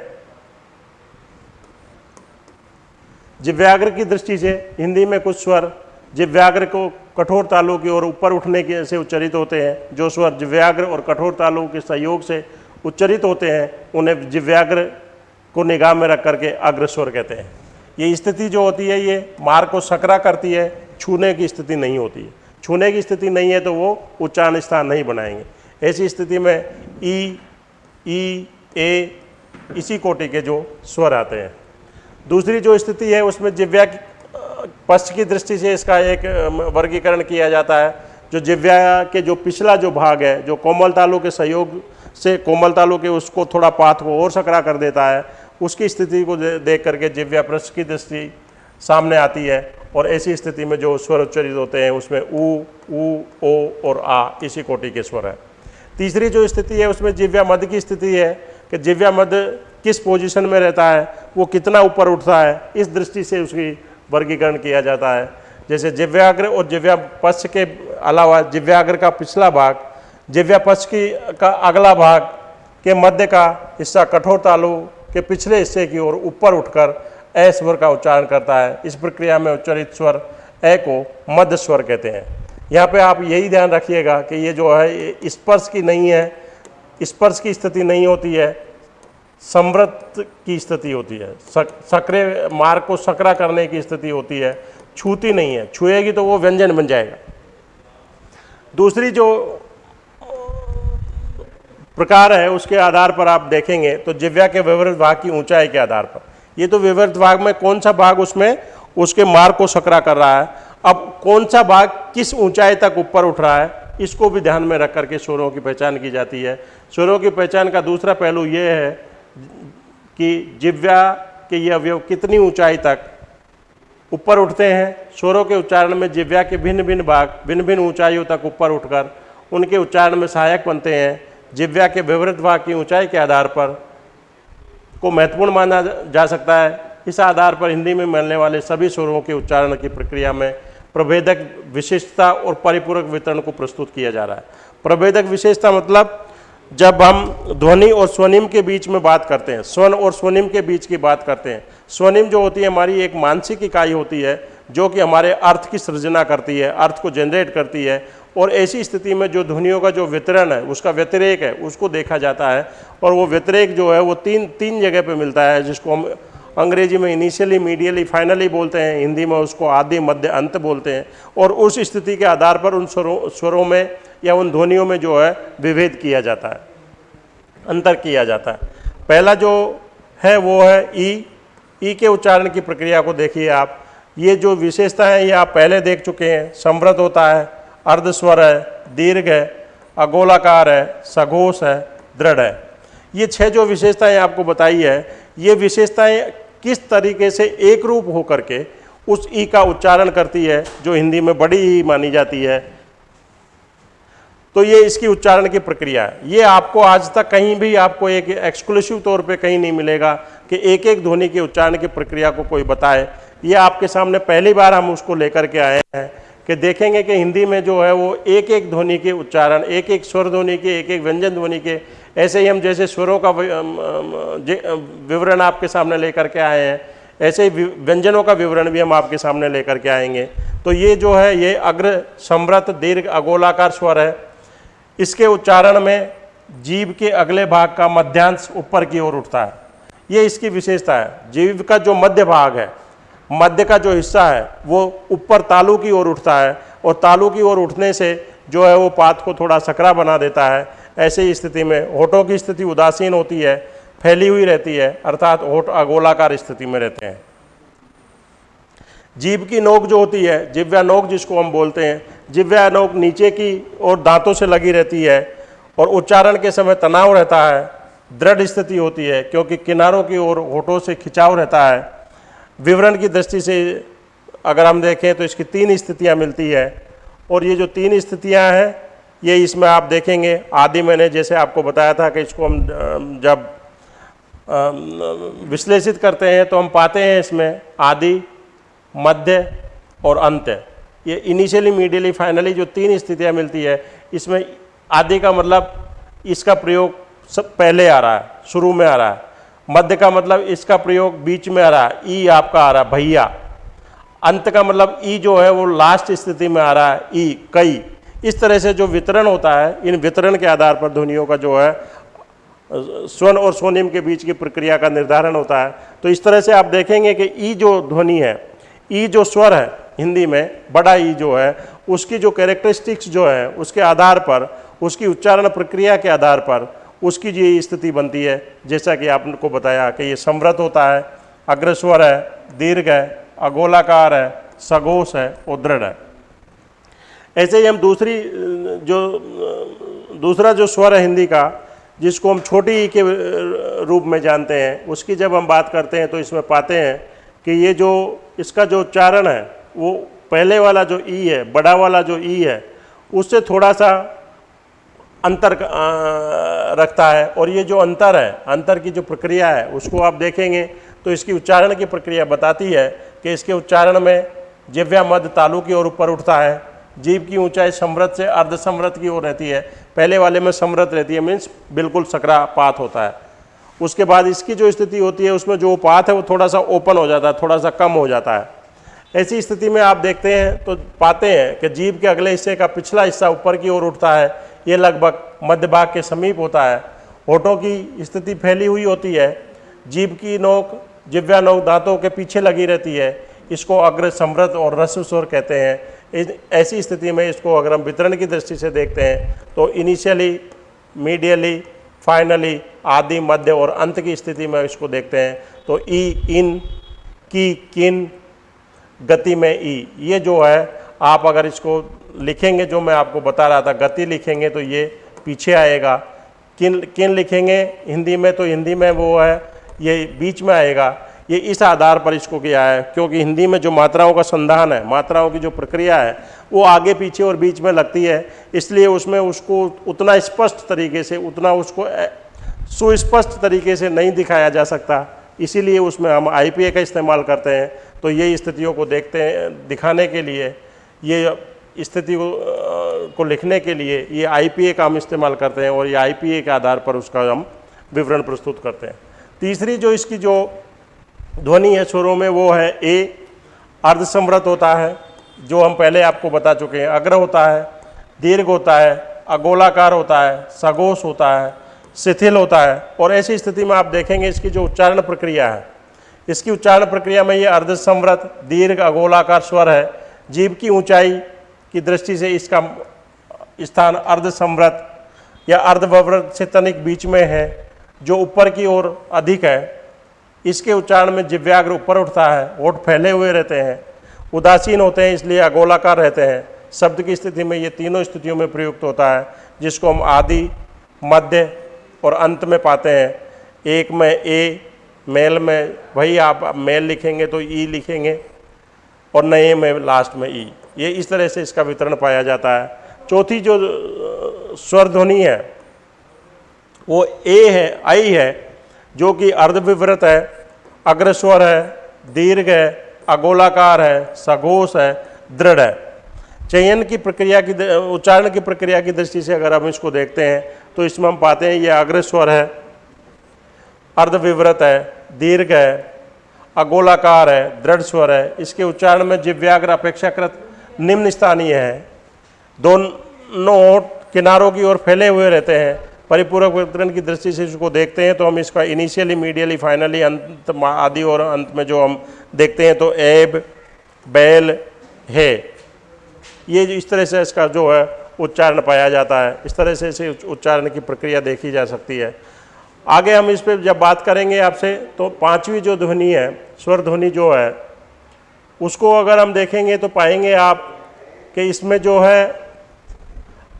जिव्याग्र की दृष्टि से हिंदी में कुछ स्वर जिव्याग्र को कठोर तालु की ओर ऊपर उठने के से उच्चरित होते हैं। जो स्वर जिव्याग्र और कठोर तालु के सहयोग से उच्चरित होते हैं, उन्हें जिव्याग्र को निगाह में रख करके अग्र स्वर कहते हैं। ये स्थिति जो होती है, ये मार को सकरा करती है, छूने की स्थिति नहीं होती है। छूने की स्थिति नहीं है तो वो उच्चारण स्थान नहीं बनाएँगे। ऐसी स्थिति में ई ई, ए, इसी कोटि के जो स्वर आते हैं। दूसरी जो स्थिति है, उसमें जिव्या पश्च की दृष्टि से इसका एक वर्गीकरण किया जाता है। जो जिव्या के जो पिछला जो भाग है, जो कोमल तालु के सहयोग से कोमल तालु के उसको थोड़ा पाथ को और सकरा कर देता है उसकी स्थिति को देख करके जिव्या पृष्ठ की दृष्टि सामने आती है और ऐसी स्थिति में जो स्वर उच्चरित होते हैं, उसमें ऊ ऊ, ओ और आ, इसी कोटि के स्वर है। तीसरी जो स्थिति है, उसमें जिव्या मध्य की स्थिति है कि जिव्या मध्य किस पोजीशन में रहता है, वो कितना ऊपर उठता है, इस दृष्टि से उसकी वर्गीकरण किया जाता है। जैसे जिव्याग्र और जिव्या पश्च के अलावा, जिव्याग्र का पिछला भाग, जिव्या पश्च की, का अगला भाग के मध्य का हिस्सा कठोर तालु के पिछले हिस्से की ओर ऊपर उठकर ए स्वर का उच्चारण करता है। इस प्रक्रिया में उच्चरित स्वर ए को मध्य स्वर कहते हैं। यहाँ पे आप यही ध्यान रखिएगा कि ये जो है स्पर्श की नहीं है, स्पर्श की स्थिति नहीं होती है समृत की स्थिति होती है। सक्रे मार्ग को सकरा करने की स्थिति होती है, छूती नहीं है। छुएगी तो वो व्यंजन बन जाएगा। दूसरी जो प्रकार है, उसके आधार पर आप देखेंगे तो जिव्या के विवृत भाग की ऊंचाई के आधार पर। ये तो विवृत भाग में कौन सा भाग उसमें, उसके मार्ग को सकरा कर रहा है। अब कौन सा भाग किस ऊंचाई तक ऊपर उठ रहा है, इसको भी ध्यान में रख करके स्वरों की पहचान की जाती है। स्वरों की पहचान का दूसरा पहलू ये है कि जिव्या के ये अवयव कितनी ऊंचाई तक ऊपर उठते हैं। स्वरों के उच्चारण में जिव्या के भिन्न भिन्न भाग भिन्न भिन्न ऊंचाइयों तक ऊपर उठकर उनके उच्चारण में सहायक बनते हैं। जिव्या के विवृत भाग की ऊंचाई के आधार पर को महत्वपूर्ण माना जा सकता है। इस आधार पर हिंदी में मिलने वाले सभी स्वरों के उच्चारण की प्रक्रिया में प्रभेदक विशेषता और परिपूरक वितरण को प्रस्तुत किया जा रहा है। प्रभेदक विशेषता मतलब जब हम ध्वनि और स्वनिम के बीच में बात करते हैं स्वन और स्वनिम के बीच की बात करते हैं। स्वनिम जो होती है हमारी एक मानसिक इकाई होती है, जो कि हमारे अर्थ की सृजना करती है, अर्थ को जनरेट करती है और ऐसी स्थिति में जो ध्वनियों का जो वितरण है, उसका व्यतिरेक है, उसको देखा जाता है और वो व्यतिरेक जो है, वो तीन तीन जगह पे मिलता है, जिसको हम अंग्रेज़ी में इनिशियली मीडियली फाइनली बोलते हैं, हिंदी में उसको आदि, मध्य, अंत बोलते हैं और उस स्थिति के आधार पर उन स्वरों स्वरों में या उन ध्वनियों में जो है, विभेद किया जाता है, अंतर किया जाता है। पहला जो है, वो है ई ई के उच्चारण की प्रक्रिया को देखिए आप। ये जो विशेषता है, ये आप पहले देख चुके हैं समृद्ध होता है अर्धस्वर है, दीर्घ है, अगोलाकार है, सघोष है, दृढ़ है। ये छह जो विशेषताएँ आपको बताई है, ये विशेषताएँ किस तरीके से एक रूप होकर के उस ई का उच्चारण करती है, जो हिंदी में बड़ी ही मानी जाती है? तो ये इसकी उच्चारण की प्रक्रिया है। ये आपको आज तक कहीं भी आपको एक एक्सक्लूसिव तौर पे कहीं नहीं मिलेगा कि एक एक ध्वनि के उच्चारण की प्रक्रिया को कोई बताए। ये आपके सामने पहली बार हम उसको लेकर के आए हैं। कि देखेंगे कि हिंदी में जो है वो एक एक ध्वनि के उच्चारण एक एक स्वर ध्वनि के एक एक व्यंजन ध्वनि के, ऐसे ही हम जैसे स्वरों का विवरण आपके सामने लेकर के आए हैं, ऐसे ही व्यंजनों का विवरण भी हम आपके सामने लेकर के आएँगे। तो ये जो है, ये अग्र समृत दीर्घ, अगोलाकार स्वर है। इसके उच्चारण में जीव के अगले भाग का मध्यांश ऊपर की ओर उठता है। ये इसकी विशेषता है। जीव का जो मध्य भाग है मध्य का जो हिस्सा है, वो ऊपर तालू की ओर उठता है और तालू की ओर उठने से जो है वो पात को थोड़ा सकरा बना देता है। ऐसे स्थिति में होठों की स्थिति उदासीन होती है, फैली हुई रहती है, अर्थात होठ अगोलाकार स्थिति में रहते हैं। जीभ की नोक जो होती है, जिव्या नोक जिसको हम बोलते हैं, जिव्या नोक नीचे की और दांतों से लगी रहती है और उच्चारण के समय तनाव रहता है, दृढ़ स्थिति होती है, क्योंकि किनारों की ओर होठों से खिंचाव रहता है। विवरण की दृष्टि से अगर हम देखें तो इसकी तीन स्थितियाँ मिलती है। और ये जो तीन स्थितियाँ हैं, ये इसमें आप देखेंगे। आदि मैंने जैसे आपको बताया था कि इसको हम जब विश्लेषित करते हैं तो हम पाते हैं इसमें आदि, मध्य और अंत। ये इनिशियली मीडियली फाइनली जो तीन स्थितियाँ मिलती है, इसमें आदि का मतलब इसका प्रयोग सब पहले आ रहा है, शुरू में आ रहा है। मध्य का मतलब इसका प्रयोग बीच में आ रहा है, ई आपका आ रहा है, भैया। अंत का मतलब ई जो है वो लास्ट स्थिति में आ रहा है, ई, कई। इस तरह से जो वितरण होता है, इन वितरण के आधार पर ध्वनियों का जो है स्वन और सोनिम के बीच की प्रक्रिया का निर्धारण होता है। तो इस तरह से आप देखेंगे कि ई जो ध्वनि है, ई जो स्वर है, हिंदी में, बड़ा ई जो है, उसकी जो कैरेक्टरिस्टिक्स जो है, उसके आधार पर, उसकी उच्चारण प्रक्रिया के आधार पर उसकी जो स्थिति बनती है। जैसा कि आपको बताया कि ये समृद्ध होता है, अग्रस्वर है, दीर्घ है, अगोलाकार है सगोश है, और दृढ़ है। ऐसे ही हम दूसरी, जो, दूसरा जो स्वर है हिंदी का, जिसको हम छोटी ई के रूप में जानते हैं, उसकी जब हम बात करते हैं तो इसमें पाते हैं कि ये जो, इसका जो उच्चारण है, वो पहले वाला जो ई है, बड़ा वाला जो ई है, उससे थोड़ा सा अंतर रखता है और ये जो अंतर है, अंतर की जो प्रक्रिया है, उसको आप देखेंगे तो इसकी उच्चारण की प्रक्रिया बताती है कि इसके उच्चारण में जिव्या मध्य तालु की ओर ऊपर उठता है, जीव की ऊंचाई समृद्ध से अर्ध समृद्ध की ओर रहती है, पहले वाले में समृद्ध रहती है मीन्स बिल्कुल सकरा पात होता है। उसके बाद इसकी जो स्थिति होती है, उसमें जो पात है, वो थोड़ा सा ओपन हो जाता है थोड़ा सा कम हो जाता है। ऐसी स्थिति में आप देखते हैं तो पाते हैं कि जीव के अगले हिस्से का पिछला हिस्सा ऊपर की ओर उठता है ये लगभग मध्य भाग के समीप होता है। होठों की स्थिति फैली हुई होती है। जीभ की नोक, जिव्या नोक दांतों के पीछे लगी रहती है। इसको अग्र समृद्ध और रस्व कहते हैं। ऐसी स्थिति में इसको अगर हम वितरण की दृष्टि से देखते हैं। तो इनिशियली मीडियली फाइनली आदि, मध्य और अंत की स्थिति में इसको देखते हैं। तो ई, इन, की, किन, गति में ई। ये जो है आप अगर इसको लिखेंगे, जो मैं आपको बता रहा था, गति लिखेंगे तो ये पीछे आएगा। किन किन लिखेंगे? हिंदी में तो हिंदी में वो है, ये बीच में आएगा। ये इस आधार पर इसको किया है, क्योंकि हिंदी में जो मात्राओं का संधान है, मात्राओं की जो प्रक्रिया है, वो आगे, पीछे और बीच में लगती है। इसलिए उसमें उसको उतना स्पष्ट तरीके से, उतना उसको सुस्पष्ट तरीके से नहीं दिखाया जा सकता। इसीलिए उसमें हम आईपीए का इस्तेमाल करते हैं। तो ये स्थितियों को देखते हैं, दिखाने के लिए। ये स्थिति को, को लिखने के लिए ये आई का हम इस्तेमाल करते हैं और ये आई के आधार पर उसका हम विवरण प्रस्तुत करते हैं। तीसरी जो इसकी जो ध्वनि है स्वरों में वो है ए अर्धसमृत होता है जो हम पहले आपको बता चुके हैं। अग्र होता है दीर्घ होता है अगोलाकार होता है सगोश होता है शिथिल होता है और ऐसी स्थिति में आप देखेंगे इसकी जो उच्चारण प्रक्रिया है। इसकी उच्चारण प्रक्रिया में ये अर्धसमृत दीर्घ अगोलाकार स्वर है। जीव की ऊंचाई की दृष्टि से इसका स्थान अर्ध समृद्ध या अर्धव्रत से तनिक बीच में है, जो ऊपर की ओर अधिक है। इसके उच्चारण में जिव्याग्र ऊपर उठता है होठ फैले हुए रहते हैं, उदासीन होते हैं, इसलिए अगोलाकार रहते हैं। शब्द की स्थिति में ये तीनों स्थितियों में प्रयुक्त होता है, जिसको हम आदि, मध्य और अंत में पाते हैं। एक में ए, मेल में, वही आप मेल लिखेंगे तो ई लिखेंगे। और नए में लास्ट में ई। ये इस तरह से इसका वितरण पाया जाता है। चौथी जो स्वर ध्वनि है, वो ए है, आई है, जो कि अर्धविवृत है, अग्रस्वर है, दीर्घ है, अगोलाकार है, सघोष है, दृढ़ है। चयन की प्रक्रिया की उच्चारण की प्रक्रिया की दृष्टि से अगर हम इसको देखते हैं तो इसमें हम पाते हैं ये अग्रस्वर है, अर्धविवृत है, दीर्घ है अगोलाकार है, दृढ़ स्वर है। इसके उच्चारण में जिव्याग्र अपेक्षाकृत निम्न स्थानीय है। दोनों किनारों की ओर फैले हुए रहते हैं। परिपूरक वितरण की दृष्टि से इसको देखते हैं तो हम इसका इनिशियली मीडियली फाइनली अंत आदि और अंत में जो हम देखते हैं तो एब बैल, है। ये इस तरह से इसका जो है उच्चारण पाया जाता है। इस तरह से इसे उच्चारण की प्रक्रिया देखी जा सकती है। आगे हम इस पर जब बात करेंगे आपसे तो पांचवी जो ध्वनि है, स्वर ध्वनि जो है, उसको अगर हम देखेंगे तो पाएँगे आप कि इसमें जो है,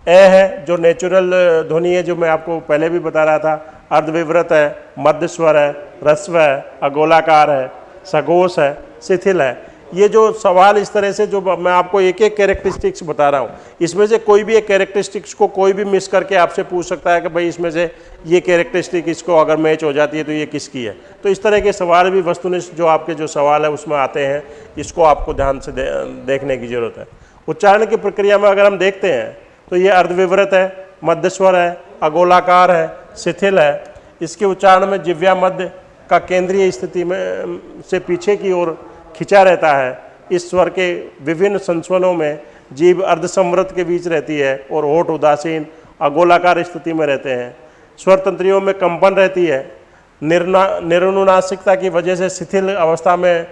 ए है, जो नेचुरल ध्वनि है, जो मैं आपको पहले भी बता रहा था अर्धविव्रत है, मध्य स्वर है रस्व है, अगोलाकार है सगोश है, शिथिल है। ये जो सवाल इस तरह से जो मैं आपको एक एक कैरेक्टरिस्टिक्स बता रहा हूँ इसमें से कोई भी एक कैरेक्टरिस्टिक्स को कोई भी मिस करके आपसे पूछ सकता है कि भाई इसमें से ये कैरेक्टरिस्टिक इसको अगर मैच हो जाती है तो ये किसकी है? तो इस तरह के सवाल भी वस्तुनिष्ठ जो आपके जो सवाल है उसमें आते हैं इसको आपको ध्यान से दे, देखने की ज़रूरत है। उच्चारण की प्रक्रिया में अगर हम देखते हैं तो ये अर्धविवृत है मध्यस्वर है अगोलाकार है शिथिल है। इसके उच्चारण में जिव्या मध्य का केंद्रीय स्थिति में से पीछे की ओर खिंचा रहता है। इस स्वर के विभिन्न संस्वनों में जीव अर्धसमृत के बीच रहती है और होठ उदासीन, अगोलाकार स्थिति में रहते हैं। स्वर तंत्रियों में कंपन रहती है। निर्ना निरुनासिकता की वजह से शिथिल अवस्था में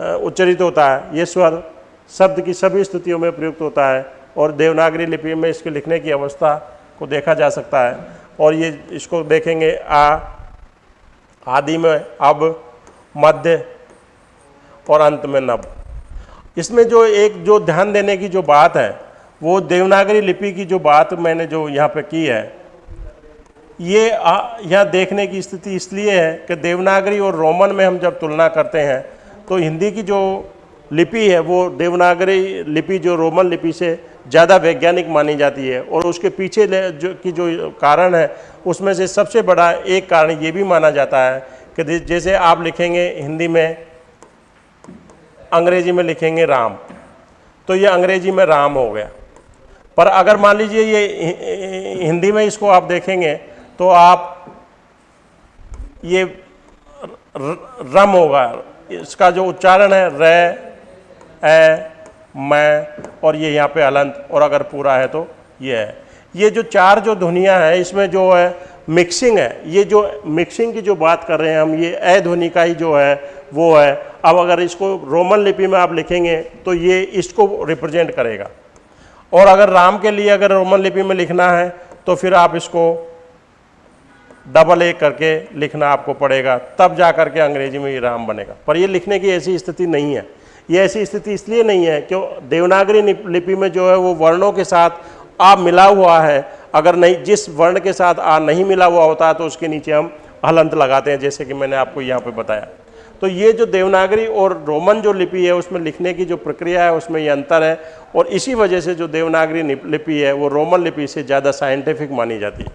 उच्चरित होता है। ये स्वर शब्द की सभी स्थितियों में प्रयुक्त होता है और देवनागरी लिपि में इसके लिखने की अवस्था को देखा जा सकता है। और ये, इसको देखेंगे आ, आदि में, अब, मध्य और अंत में नब। इसमें जो एक जो ध्यान देने की जो बात है, वो देवनागरी लिपि की जो बात मैंने जो यहाँ पे की है, ये यहाँ देखने की स्थिति इसलिए है कि देवनागरी और रोमन में हम जब तुलना करते हैं तो हिंदी की जो लिपि है, वो देवनागरी लिपि, जो रोमन लिपि से ज़्यादा वैज्ञानिक मानी जाती है और उसके पीछे जो की जो कारण है, उसमें से सबसे बड़ा एक कारण ये भी माना जाता है कि जैसे आप लिखेंगे हिंदी में अंग्रेज़ी में लिखेंगे राम। तो ये अंग्रेज़ी में राम हो गया। पर अगर मान लीजिए ये हिंदी में इसको आप देखेंगे तो आप ये रम होगा। इसका जो उच्चारण है, रे ए मैं, और ये यहाँ पे अलंत, और अगर पूरा है तो ये है। ये जो चार जो ध्वनियाँ हैं, इसमें जो है मिक्सिंग है। ये जो मिक्सिंग की जो बात कर रहे हैं हम, ये अ ध्वनि का ही जो है, वो है। अब अगर इसको रोमन लिपि में आप लिखेंगे तो ये इसको रिप्रेजेंट करेगा। और अगर राम के लिए अगर रोमन लिपि में लिखना है तो फिर आप इसको डबल ए करके लिखना आपको पड़ेगा। तब जा करके अंग्रेज़ी में ये राम बनेगा। पर ये लिखने की ऐसी स्थिति नहीं है। ये ऐसी स्थिति इसलिए नहीं है, क्यों? देवनागरी लिपि में जो है, वो वर्णों के साथ आप मिला हुआ है अगर नहीं, जिस वर्ण के साथ आ नहीं मिला हुआ होता है तो उसके नीचे हम हलंत लगाते हैं, जैसे कि मैंने आपको यहाँ पे बताया। तो ये जो देवनागरी और रोमन जो लिपि है, उसमें लिखने की जो प्रक्रिया है, उसमें ये अंतर है, और इसी वजह से जो देवनागरी लिपि है, वो रोमन लिपि से ज़्यादा साइंटिफिक मानी जाती है।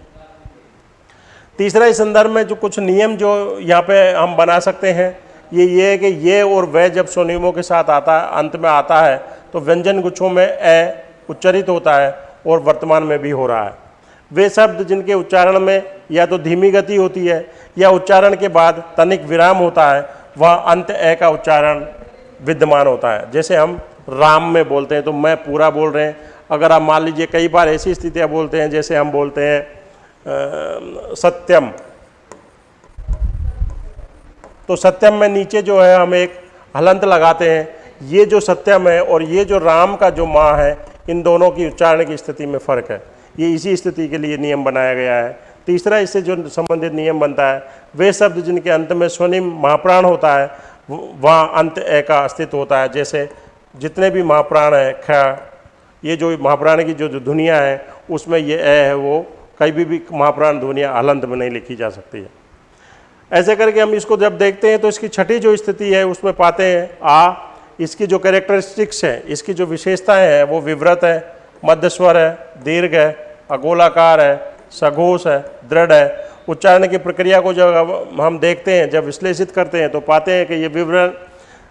तीसरा इस संदर्भ में जो कुछ नियम जो यहाँ पे हम बना सकते हैं, ये ये है कि ये और वह जब स्वनियमों के साथ आता है अंत में आता है तो व्यंजन गुच्छों में ए उच्चरित होता है और वर्तमान में भी हो रहा है। वे शब्द जिनके उच्चारण में या तो धीमी गति होती है या उच्चारण के बाद तनिक विराम होता है वह अंत ए का उच्चारण विद्यमान होता है। जैसे हम राम में बोलते हैं तो मैं पूरा बोल रहे हैं। अगर आप मान लीजिए कई बार ऐसी स्थितियाँ बोलते हैं जैसे हम बोलते हैं आ, सत्यम। तो सत्यम में नीचे जो है हम एक हलंत लगाते हैं। ये जो सत्यम है और ये जो राम का जो माँ है इन दोनों की उच्चारण की स्थिति में फ़र्क है। ये इसी स्थिति के लिए नियम बनाया गया है। तीसरा, इससे जो संबंधित नियम बनता है, वे शब्द जिनके अंत में स्वनिम महाप्राण होता है वहाँ अंत ए का अस्तित्व होता है। जैसे, जितने भी महाप्राण हैं, ख, ये जो महाप्राण की जो जो दुनिया है, उसमें ये ए है, वो कहीं भी भी महाप्राण दुनिया हलंत में नहीं लिखी जा सकती है। ऐसे करके हम इसको जब देखते हैं तो इसकी छठी जो स्थिति है, उसमें पाते हैं, आ, इसकी जो कैरेक्टरिस्टिक्स है, इसकी जो विशेषताएँ हैं, वो विव्रत है, मध्यस्वर है, दीर्घ है अगोलाकार है, सघोष है, दृढ़ है। उच्चारण की प्रक्रिया को जब हम देखते हैं, जब विश्लेषित करते हैं तो पाते हैं कि ये विवरण,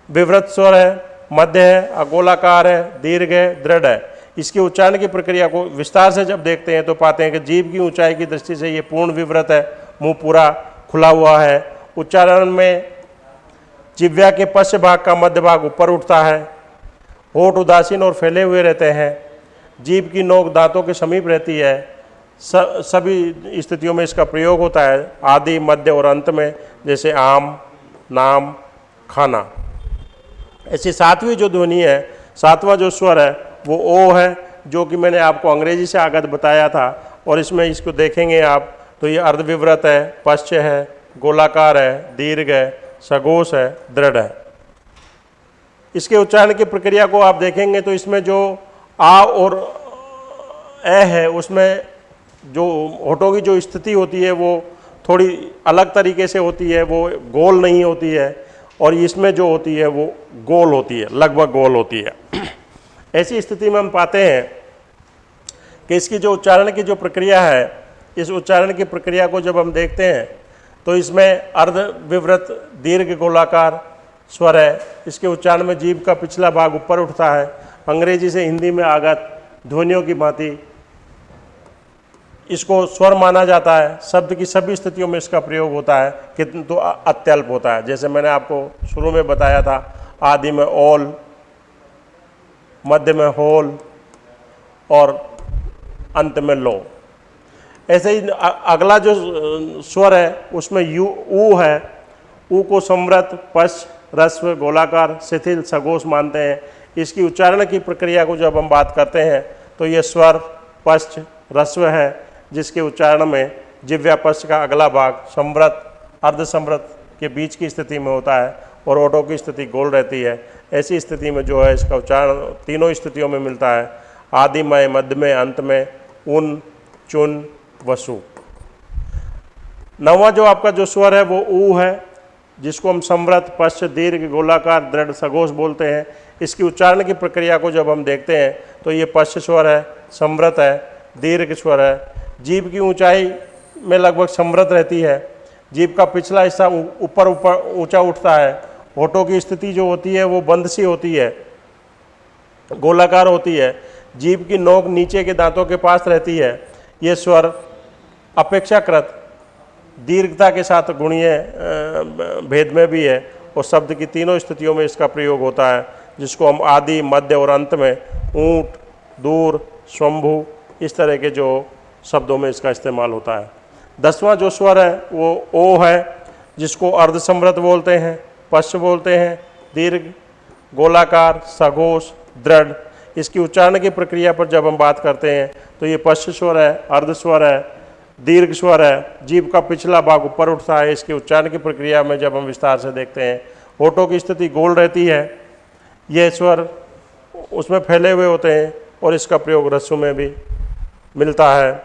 विवृत स्वर है, मध्य है, अगोलाकार है, दीर्घ है, दृढ़ है। इसके उच्चारण की प्रक्रिया को विस्तार से जब देखते हैं तो पाते हैं कि जीव की ऊंचाई की दृष्टि से ये पूर्ण विवृत है, मुँह पूरा खुला हुआ है। उच्चारण में जिव्या के पश्च भाग का मध्य भाग ऊपर उठता है, होठ उदासीन और फैले हुए रहते हैं। जीव की नोक दांतों के समीप रहती है। सभी स्थितियों में इसका प्रयोग होता है आदि, मध्य और अंत में, जैसे आम, नाम, खाना। ऐसी सातवीं जो ध्वनि है, सातवां जो स्वर है, वो ओ है, जो कि मैंने आपको अंग्रेज़ी से आगत बताया था, और इसमें इसको देखेंगे आप तो ये अर्धविव्रत है, पश्च है, गोलाकार है, दीर्घ है सगोश है, दृढ़ है। इसके उच्चारण की प्रक्रिया को आप देखेंगे तो इसमें जो आ और ए है, उसमें जो होठों की जो स्थिति होती है, वो थोड़ी अलग तरीके से होती है, वो गोल नहीं होती है और इसमें जो होती है, वो गोल होती है, लगभग गोल होती है। ऐसी स्थिति में हम पाते हैं कि इसकी जो उच्चारण की जो प्रक्रिया है, इस उच्चारण की प्रक्रिया को जब हम देखते हैं तो इसमें अर्ध विवृत, दीर्घ गोलाकार स्वर है। इसके उच्चारण में जीव का पिछला भाग ऊपर उठता है अंग्रेज़ी से हिंदी में आगत ध्वनियों की भांति। इसको स्वर माना जाता है, शब्द की सभी स्थितियों में इसका प्रयोग होता है, किंतु तो अत्यल्प होता है। जैसे मैंने आपको शुरू में बताया था, आदि में ओल, मध्य में होल, और अंत में लो। ऐसे ही अगला जो स्वर है, उसमें यू, ऊ है। ऊ को समृत पश, रस्व, गोलाकार, शिथिल सगोश मानते हैं। इसकी उच्चारण की प्रक्रिया को जब हम बात करते हैं तो ये स्वर पश्च रस्व है, जिसके उच्चारण में जिव्या पश्च का अगला भाग समृत अर्धसमृत के बीच की स्थिति में होता है और ओटो की स्थिति गोल रहती है। ऐसी स्थिति में जो है, इसका उच्चारण तीनों स्थितियों में मिलता है। आदि में मध्य में अंत में उन, चुन, वसु। नवा जो आपका जो स्वर है, वो ऊ है जिसको हम समृत पश्च, दीर्घ, गोलाकार, दृढ़, सघोष बोलते हैं, इसकी उच्चारण की प्रक्रिया को जब हम देखते हैं तो ये पश्च स्वर है समृत है, दीर्घ स्वर है। जीव की ऊंचाई में लगभग समृत रहती है। जीव का पिछला हिस्सा ऊपर ऊपर ऊँचा उठता है। होठों की स्थिति जो होती है, वो बंद सी होती है, गोलाकार होती है। जीभ की नोक नीचे के दांतों के पास रहती है। ये स्वर अपेक्षाकृत दीर्घता के साथ गुणीय भेद में भी है। और शब्द की तीनों स्थितियों में इसका प्रयोग होता है, जिसको हम आदि, मध्य और अंत में ऊँट, दूर स्वंभु इस तरह के जो शब्दों में इसका इस्तेमाल होता है। दसवां जो स्वर है, वो ओ है, जिसको अर्धसमृत बोलते हैं, पश्च बोलते हैं, दीर्घ, गोलाकार, सघोष, दृढ़। इसकी उच्चारण की प्रक्रिया पर जब हम बात करते हैं तो ये पश्च स्वर है अर्धस्वर है दीर्घ स्वर है। जीव का पिछला भाग ऊपर उठता है। इसके उच्चारण की प्रक्रिया में जब हम विस्तार से देखते हैं होठों की स्थिति गोल रहती है। ये स्वर उसमें फैले हुए होते हैं और इसका प्रयोग रस्सों में भी मिलता है।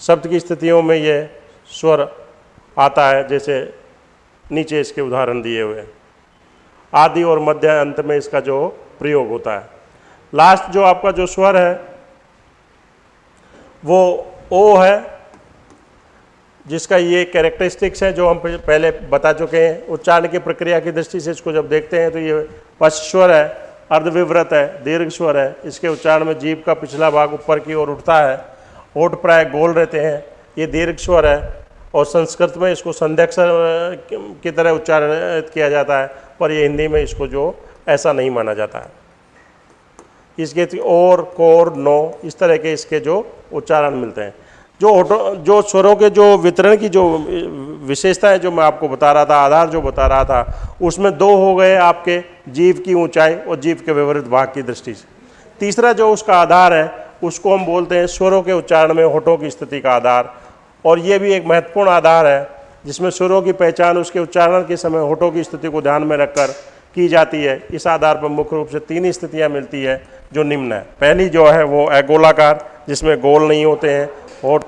शब्द की स्थितियों में ये स्वर आता है, जैसे नीचे इसके उदाहरण दिए हुए आदि और मध्य अंत में इसका जो प्रयोग होता है। लास्ट जो आपका जो स्वर है, वो ओ है जिसका ये कैरेक्टरिस्टिक्स है जो हम पहले बता चुके हैं, उच्चारण की प्रक्रिया की दृष्टि से इसको जब देखते हैं तो ये पश्चस्वर है अर्धविव्रत है दीर्घ स्वर है। इसके उच्चारण में जीव का पिछला भाग ऊपर की ओर उठता है ओठ प्राय गोल रहते हैं, ये दीर्घ स्वर है और संस्कृत में इसको संध्यक्षर की तरह उच्चारण किया जाता है, पर ये हिंदी में इसको जो ऐसा नहीं माना जाता है। इसके और, कोर, नो, इस तरह के इसके जो उच्चारण मिलते हैं। जो होटो जो स्वरों के जो वितरण की जो विशेषता है जो मैं आपको बता रहा था, आधार जो बता रहा था, उसमें दो हो गए आपके जीव की ऊंचाई और जीव के विवरित भाग की दृष्टि से। तीसरा जो उसका आधार है, उसको हम बोलते हैं स्वरों के उच्चारण में होठों की स्थिति का आधार। और ये भी एक महत्वपूर्ण आधार है, जिसमें सुरों की पहचान, उसके उच्चारण के समय होठों की स्थिति को ध्यान में रखकर की जाती है। इस आधार पर मुख्य रूप से तीन स्थितियाँ मिलती है जो निम्न है। पहली जो है वो है गोलाकार जिसमें गोल नहीं होते हैं। होठ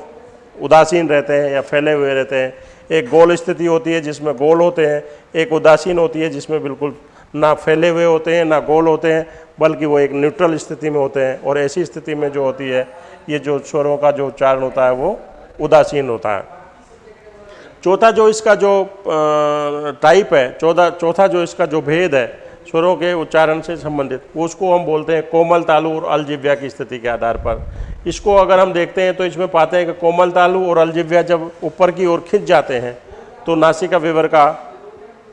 उदासीन रहते हैं या फैले हुए रहते हैं। एक गोल स्थिति होती है जिसमें गोल होते हैं, एक उदासीन होती है जिसमें बिल्कुल ना फैले हुए होते हैं, ना गोल होते हैं, बल्कि वो एक न्यूट्रल स्थिति में होते हैं और ऐसी स्थिति में जो होती है, ये जो स्वरों का जो उच्चारण होता है वो उदासीन होता है। चौथा जो इसका जो टाइप है चौथा चौथा जो इसका जो भेद है स्वरों के उच्चारण से संबंधित। उसको हम बोलते हैं कोमल तालु और अलजिव्या की स्थिति के आधार पर। इसको अगर हम देखते हैं तो इसमें पाते हैं कि कोमल तालु और अलजिव्या जब ऊपर की ओर खिंच जाते हैं तो नासिका विवर का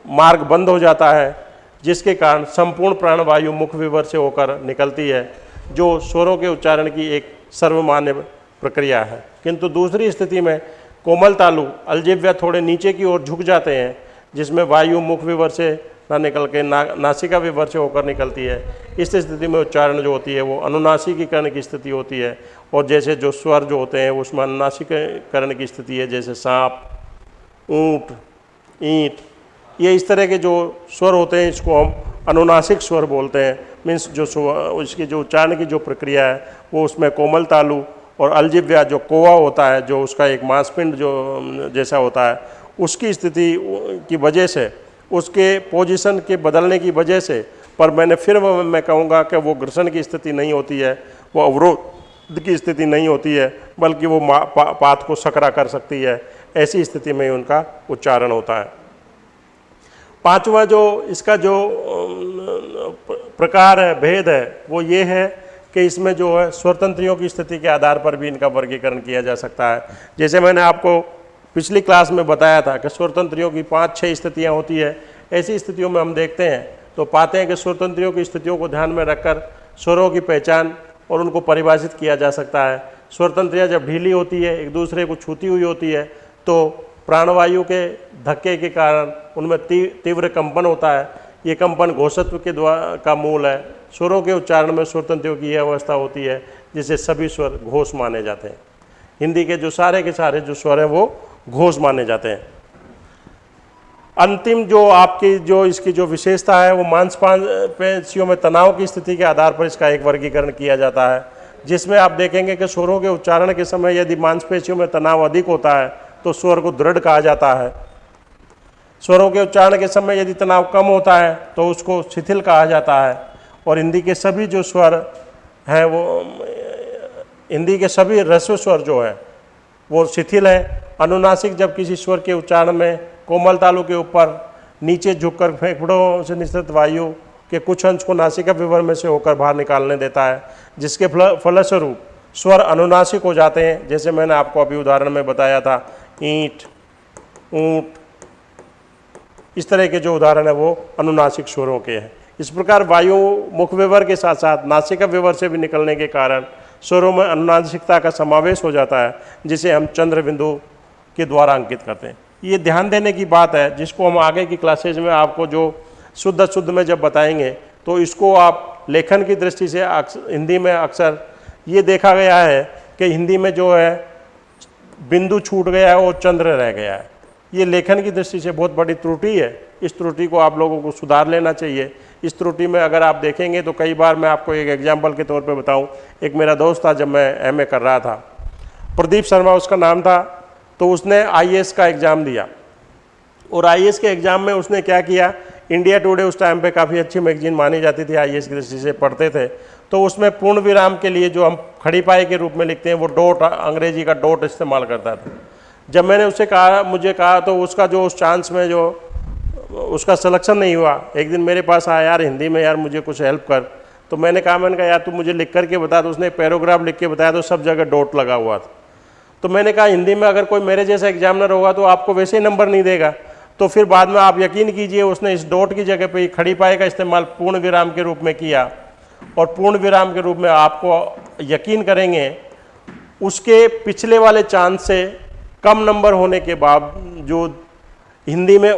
मार्ग बंद हो जाता है, जिसके कारण संपूर्ण प्राणवायु मुख विवर से होकर निकलती है, जो स्वरों के उच्चारण की एक सर्वमान्य प्रक्रिया है। किंतु दूसरी स्थिति में कोमल तालु, अलजिव्या थोड़े नीचे की ओर झुक जाते हैं, जिसमें वायु मुख विवर से ना निकल के ना, नासिका विवर से होकर निकलती है। इस स्थिति में उच्चारण जो होती है वो अनुनासिकीकरण की स्थिति होती है और जैसे जो स्वर जो होते हैं उसमें अनुनासिकरण की स्थिति है, जैसे सांप, ऊँट, ईंट, ये इस तरह के जो स्वर होते हैं इसको हम अनुनासिक स्वर बोलते हैं। मीन्स जो इसकी जो उच्चारण की जो प्रक्रिया है, वो उसमें कोमल तालु और अलजिव्या जो कोवा होता है, जो उसका एक मांसपिंड जो, जैसा होता है, उसकी स्थिति की वजह से उसके पोजीशन के बदलने की वजह से पर मैंने फिर मैं कहूँगा कि वो घर्षण की स्थिति नहीं होती है वो अवरोध की स्थिति नहीं होती है बल्कि वो पा, पात को सकरा कर सकती है। ऐसी स्थिति में उनका उच्चारण होता है। पांचवा जो इसका जो प्रकार है भेद है वो ये है कि इसमें जो है स्वतंत्रियों की स्थिति के आधार पर भी इनका वर्गीकरण किया जा सकता है। जैसे मैंने आपको पिछली क्लास में बताया था कि स्वतंत्रियों की पाँच छः स्थितियाँ होती है। ऐसी स्थितियों में हम देखते हैं तो पाते हैं कि स्वतंत्रियों की स्थितियों को ध्यान में रखकर स्वरों की पहचान और उनको परिभाषित किया जा सकता है। स्वतंत्रियाँ जब ढीली होती है, एक दूसरे को छूती हुई होती है तो प्राणवायु के धक्के के कारण उनमें तीव्र कंपन होता है। ये कंपन घोषत्व के द्वारा का मूल है। स्वरों के उच्चारण में स्वतंत्रियों की यह अवस्था होती है, जिसे सभी स्वर घोष माने जाते हैं। हिंदी के जो सारे के सारे जो स्वर हैं, वो घोष माने जाते हैं। अंतिम जो आपकी जो इसकी जो विशेषता है, वो मांसपेशियों में तनाव की स्थिति के आधार पर इसका एक वर्गीकरण किया जाता है, जिसमें आप देखेंगे कि स्वरों के उच्चारण के समय यदि मांसपेशियों में तनाव अधिक होता है तो स्वर को दृढ़ कहा जाता है। स्वरों के उच्चारण के समय यदि तनाव कम होता है तो उसको शिथिल कहा जाता है। और हिंदी के सभी जो स्वर हैं, वो, हिंदी के सभी रस्व स्वर जो है वो शिथिल है। अनुनासिक जब किसी स्वर के उच्चारण में कोमल तालु के ऊपर नीचे झुककर फेफड़ों से निश्चित वायु के कुछ अंश को नासिका विवर में से होकर बाहर निकालने देता है, जिसके फल, फलस्वरूप स्वर अनुनासिक हो जाते हैं। जैसे मैंने आपको अभी उदाहरण में बताया था, ईंट, ऊँट, इस तरह के जो उदाहरण है वो अनुनासिक स्वरों के हैं। इस प्रकार वायु मुख विवर के साथ साथ नासिका विवर से भी निकलने के कारण स्वरों में अनुनासिकता का समावेश हो जाता है, जिसे हम चंद्र बिंदु के द्वारा अंकित करते हैं। ये ध्यान देने की बात है, जिसको हम आगे की क्लासेज में आपको जो शुद्ध शुद्ध में जब बताएँगे तो इसको आप लेखन की दृष्टि से हिंदी में अक्सर ये देखा गया है कि हिंदी में जो है, बिंदु छूट गया है और चंद्र रह गया है। ये लेखन की दृष्टि से बहुत बड़ी त्रुटि है। इस त्रुटि को आप लोगों को सुधार लेना चाहिए। इस त्रुटि में अगर आप देखेंगे तो कई बार मैं आपको एक एग्ज़ाम्पल के तौर पर बताऊँ। एक मेरा दोस्त था जब मैं एमए कर रहा था। प्रदीप शर्मा उसका नाम था तो उसने आईएएस का एग्ज़ाम दिया। और आईएएस के एग्ज़ाम में उसने क्या किया? इंडिया टुडे उस टाइम पे काफ़ी अच्छी मैगजीन मानी जाती थी आईएएस की दृष्टि से पढ़ते थे। तो उसमें पूर्ण विराम के लिए जो हम खड़ी पाई के रूप में लिखते हैं, वो डोट, अंग्रेज़ी का डोट इस्तेमाल करता था। जब मैंने उससे कहा, मुझे कहा तो उसका जो उस चांस में जो उसका सिलेक्शन नहीं हुआ। एक दिन मेरे पास आया, यार, हिंदी में यार मुझे कुछ हेल्प कर। तो मैंने कहा मैंने कहा, यार, तू मुझे लिख करके बता तो उसने पैराग्राफ लिख के बताया तो सब जगह डोट लगा हुआ था। तो मैंने कहा, हिंदी में अगर कोई मेरे जैसा एग्जामिनर होगा तो आपको वैसे ही नंबर नहीं देगा। तो फिर बाद में आप यकीन कीजिए, उसने इस डोट की जगह पे खड़ी पाए का इस्तेमाल पूर्ण विराम के रूप में किया। और पूर्ण विराम के रूप में आपको यकीन करेंगे, उसके पिछले वाले चांस से कम नंबर होने के बावजूद हिंदी में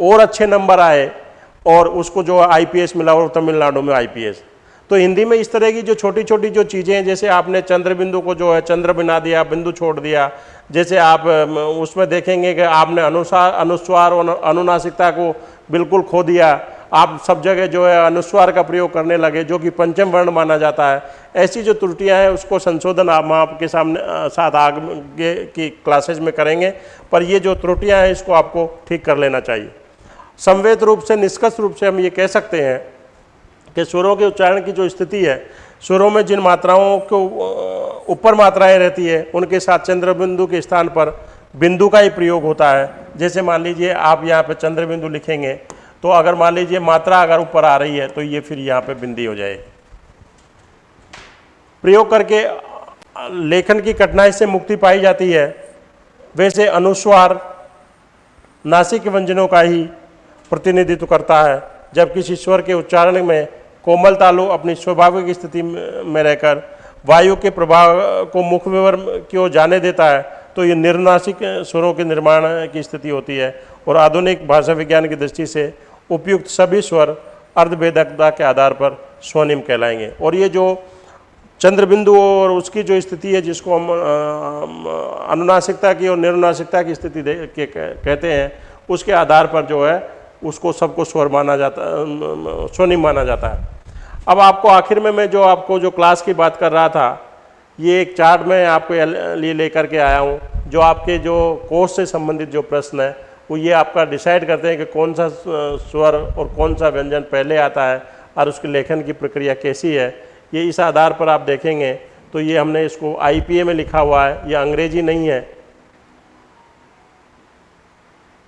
और अच्छे नंबर आए और उसको जो आईपीएस मिला और तमिलनाडु में आईपीएस तो हिंदी में इस तरह की जो छोटी छोटी जो चीज़ें हैं, जैसे आपने चंद्र बिंदु को जो है चंद्र बना दिया, बिंदु छोड़ दिया, जैसे आप उसमें देखेंगे कि आपने अनुसार अनुस्वार और अनुनासिकता को बिल्कुल खो दिया, आप सब जगह जो है अनुस्वार का प्रयोग करने लगे, जो कि पंचम वर्ण माना जाता है। ऐसी जो त्रुटियाँ हैं, उसको संशोधन आप आपके सामने साथ आगे की क्लासेज में करेंगे, पर ये जो त्रुटियाँ हैं, इसको आपको ठीक कर लेना चाहिए। संवेद रूप से, निष्कर्ष रूप से हम ये कह सकते हैं कि स्वरों के उच्चारण की जो स्थिति है स्वरों में जिन मात्राओं को ऊपर मात्राएँ रहती है, उनके साथ चंद्र बिंदु के स्थान पर बिंदु का ही प्रयोग होता है। जैसे मान लीजिए आप यहाँ पर चंद्र बिंदु लिखेंगे तो अगर मान लीजिए मात्रा अगर ऊपर आ रही है तो ये फिर यहाँ पे बिंदी हो जाए प्रयोग करके लेखन की कठिनाई से मुक्ति पाई जाती है। वैसे अनुस्वार, नासिक व्यंजनों का ही प्रतिनिधित्व करता है, जब किसी स्वर के उच्चारण में कोमल तालु अपनी स्वाभाविक स्थिति में रहकर, वायु के प्रभाव को मुख विवर की ओर जाने देता है तो ये निर्नासिक स्वरों के निर्माण की स्थिति होती है। और आधुनिक भाषा विज्ञान की दृष्टि से उपयुक्त सभी स्वर अर्धभेदकता के आधार पर स्वनिम कहलाएँगे। और ये जो चंद्रबिंदु और उसकी जो स्थिति है, जिसको हम अनुनासिकता की और निर्नासिकता की स्थिति के कहते हैं, उसके आधार पर जो है उसको सबको स्वर माना जाता स्वनिम माना जाता है। अब आपको आखिर में मैं जो आपको जो क्लास की बात कर रहा था, ये एक चार्ट मैं आपके लिए लेकर के आया हूँ, जो आपके जो कोर्स से संबंधित जो प्रश्न है, वो ये आपका डिसाइड करते हैं कि कौन सा स्वर और कौन सा व्यंजन पहले आता है और उसके लेखन की प्रक्रिया कैसी है, ये इस आधार पर आप देखेंगे। तो ये हमने इसको आईपीए में लिखा हुआ है, ये अंग्रेज़ी नहीं है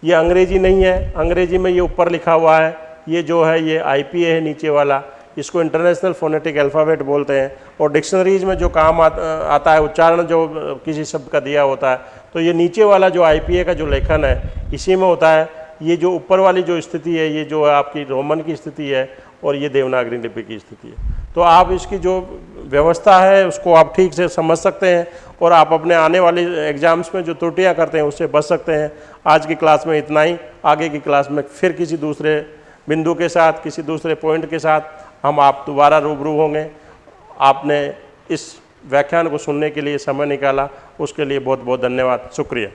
ये अंग्रेज़ी नहीं है अंग्रेज़ी में ये ऊपर लिखा हुआ है ये जो है ये आई है नीचे वाला इसको इंटरनेशनल फोनेटिक अल्फ़ाबेट बोलते हैं और डिक्शनरीज में जो काम आ, आता है उच्चारण जो किसी शब्द का दिया होता है तो ये नीचे वाला जो आईपीए का जो लेखन है इसी में होता है ये जो ऊपर वाली जो स्थिति है ये जो है आपकी रोमन की स्थिति है और ये देवनागरी लिपि की स्थिति है। तो आप इसकी जो व्यवस्था है, उसको आप ठीक से समझ सकते हैं और आप अपने आने वाले एग्ज़ाम्स में जो त्रुटियाँ करते हैं, उससे बच सकते हैं। आज की क्लास में इतना ही, आगे की क्लास में फिर किसी दूसरे बिंदु के साथ, किसी दूसरे पॉइंट के साथ हम आप दोबारा रूबरू होंगे। आपने इस व्याख्यान को सुनने के लिए समय निकाला, उसके लिए बहुत बहुत धन्यवाद। शुक्रिया।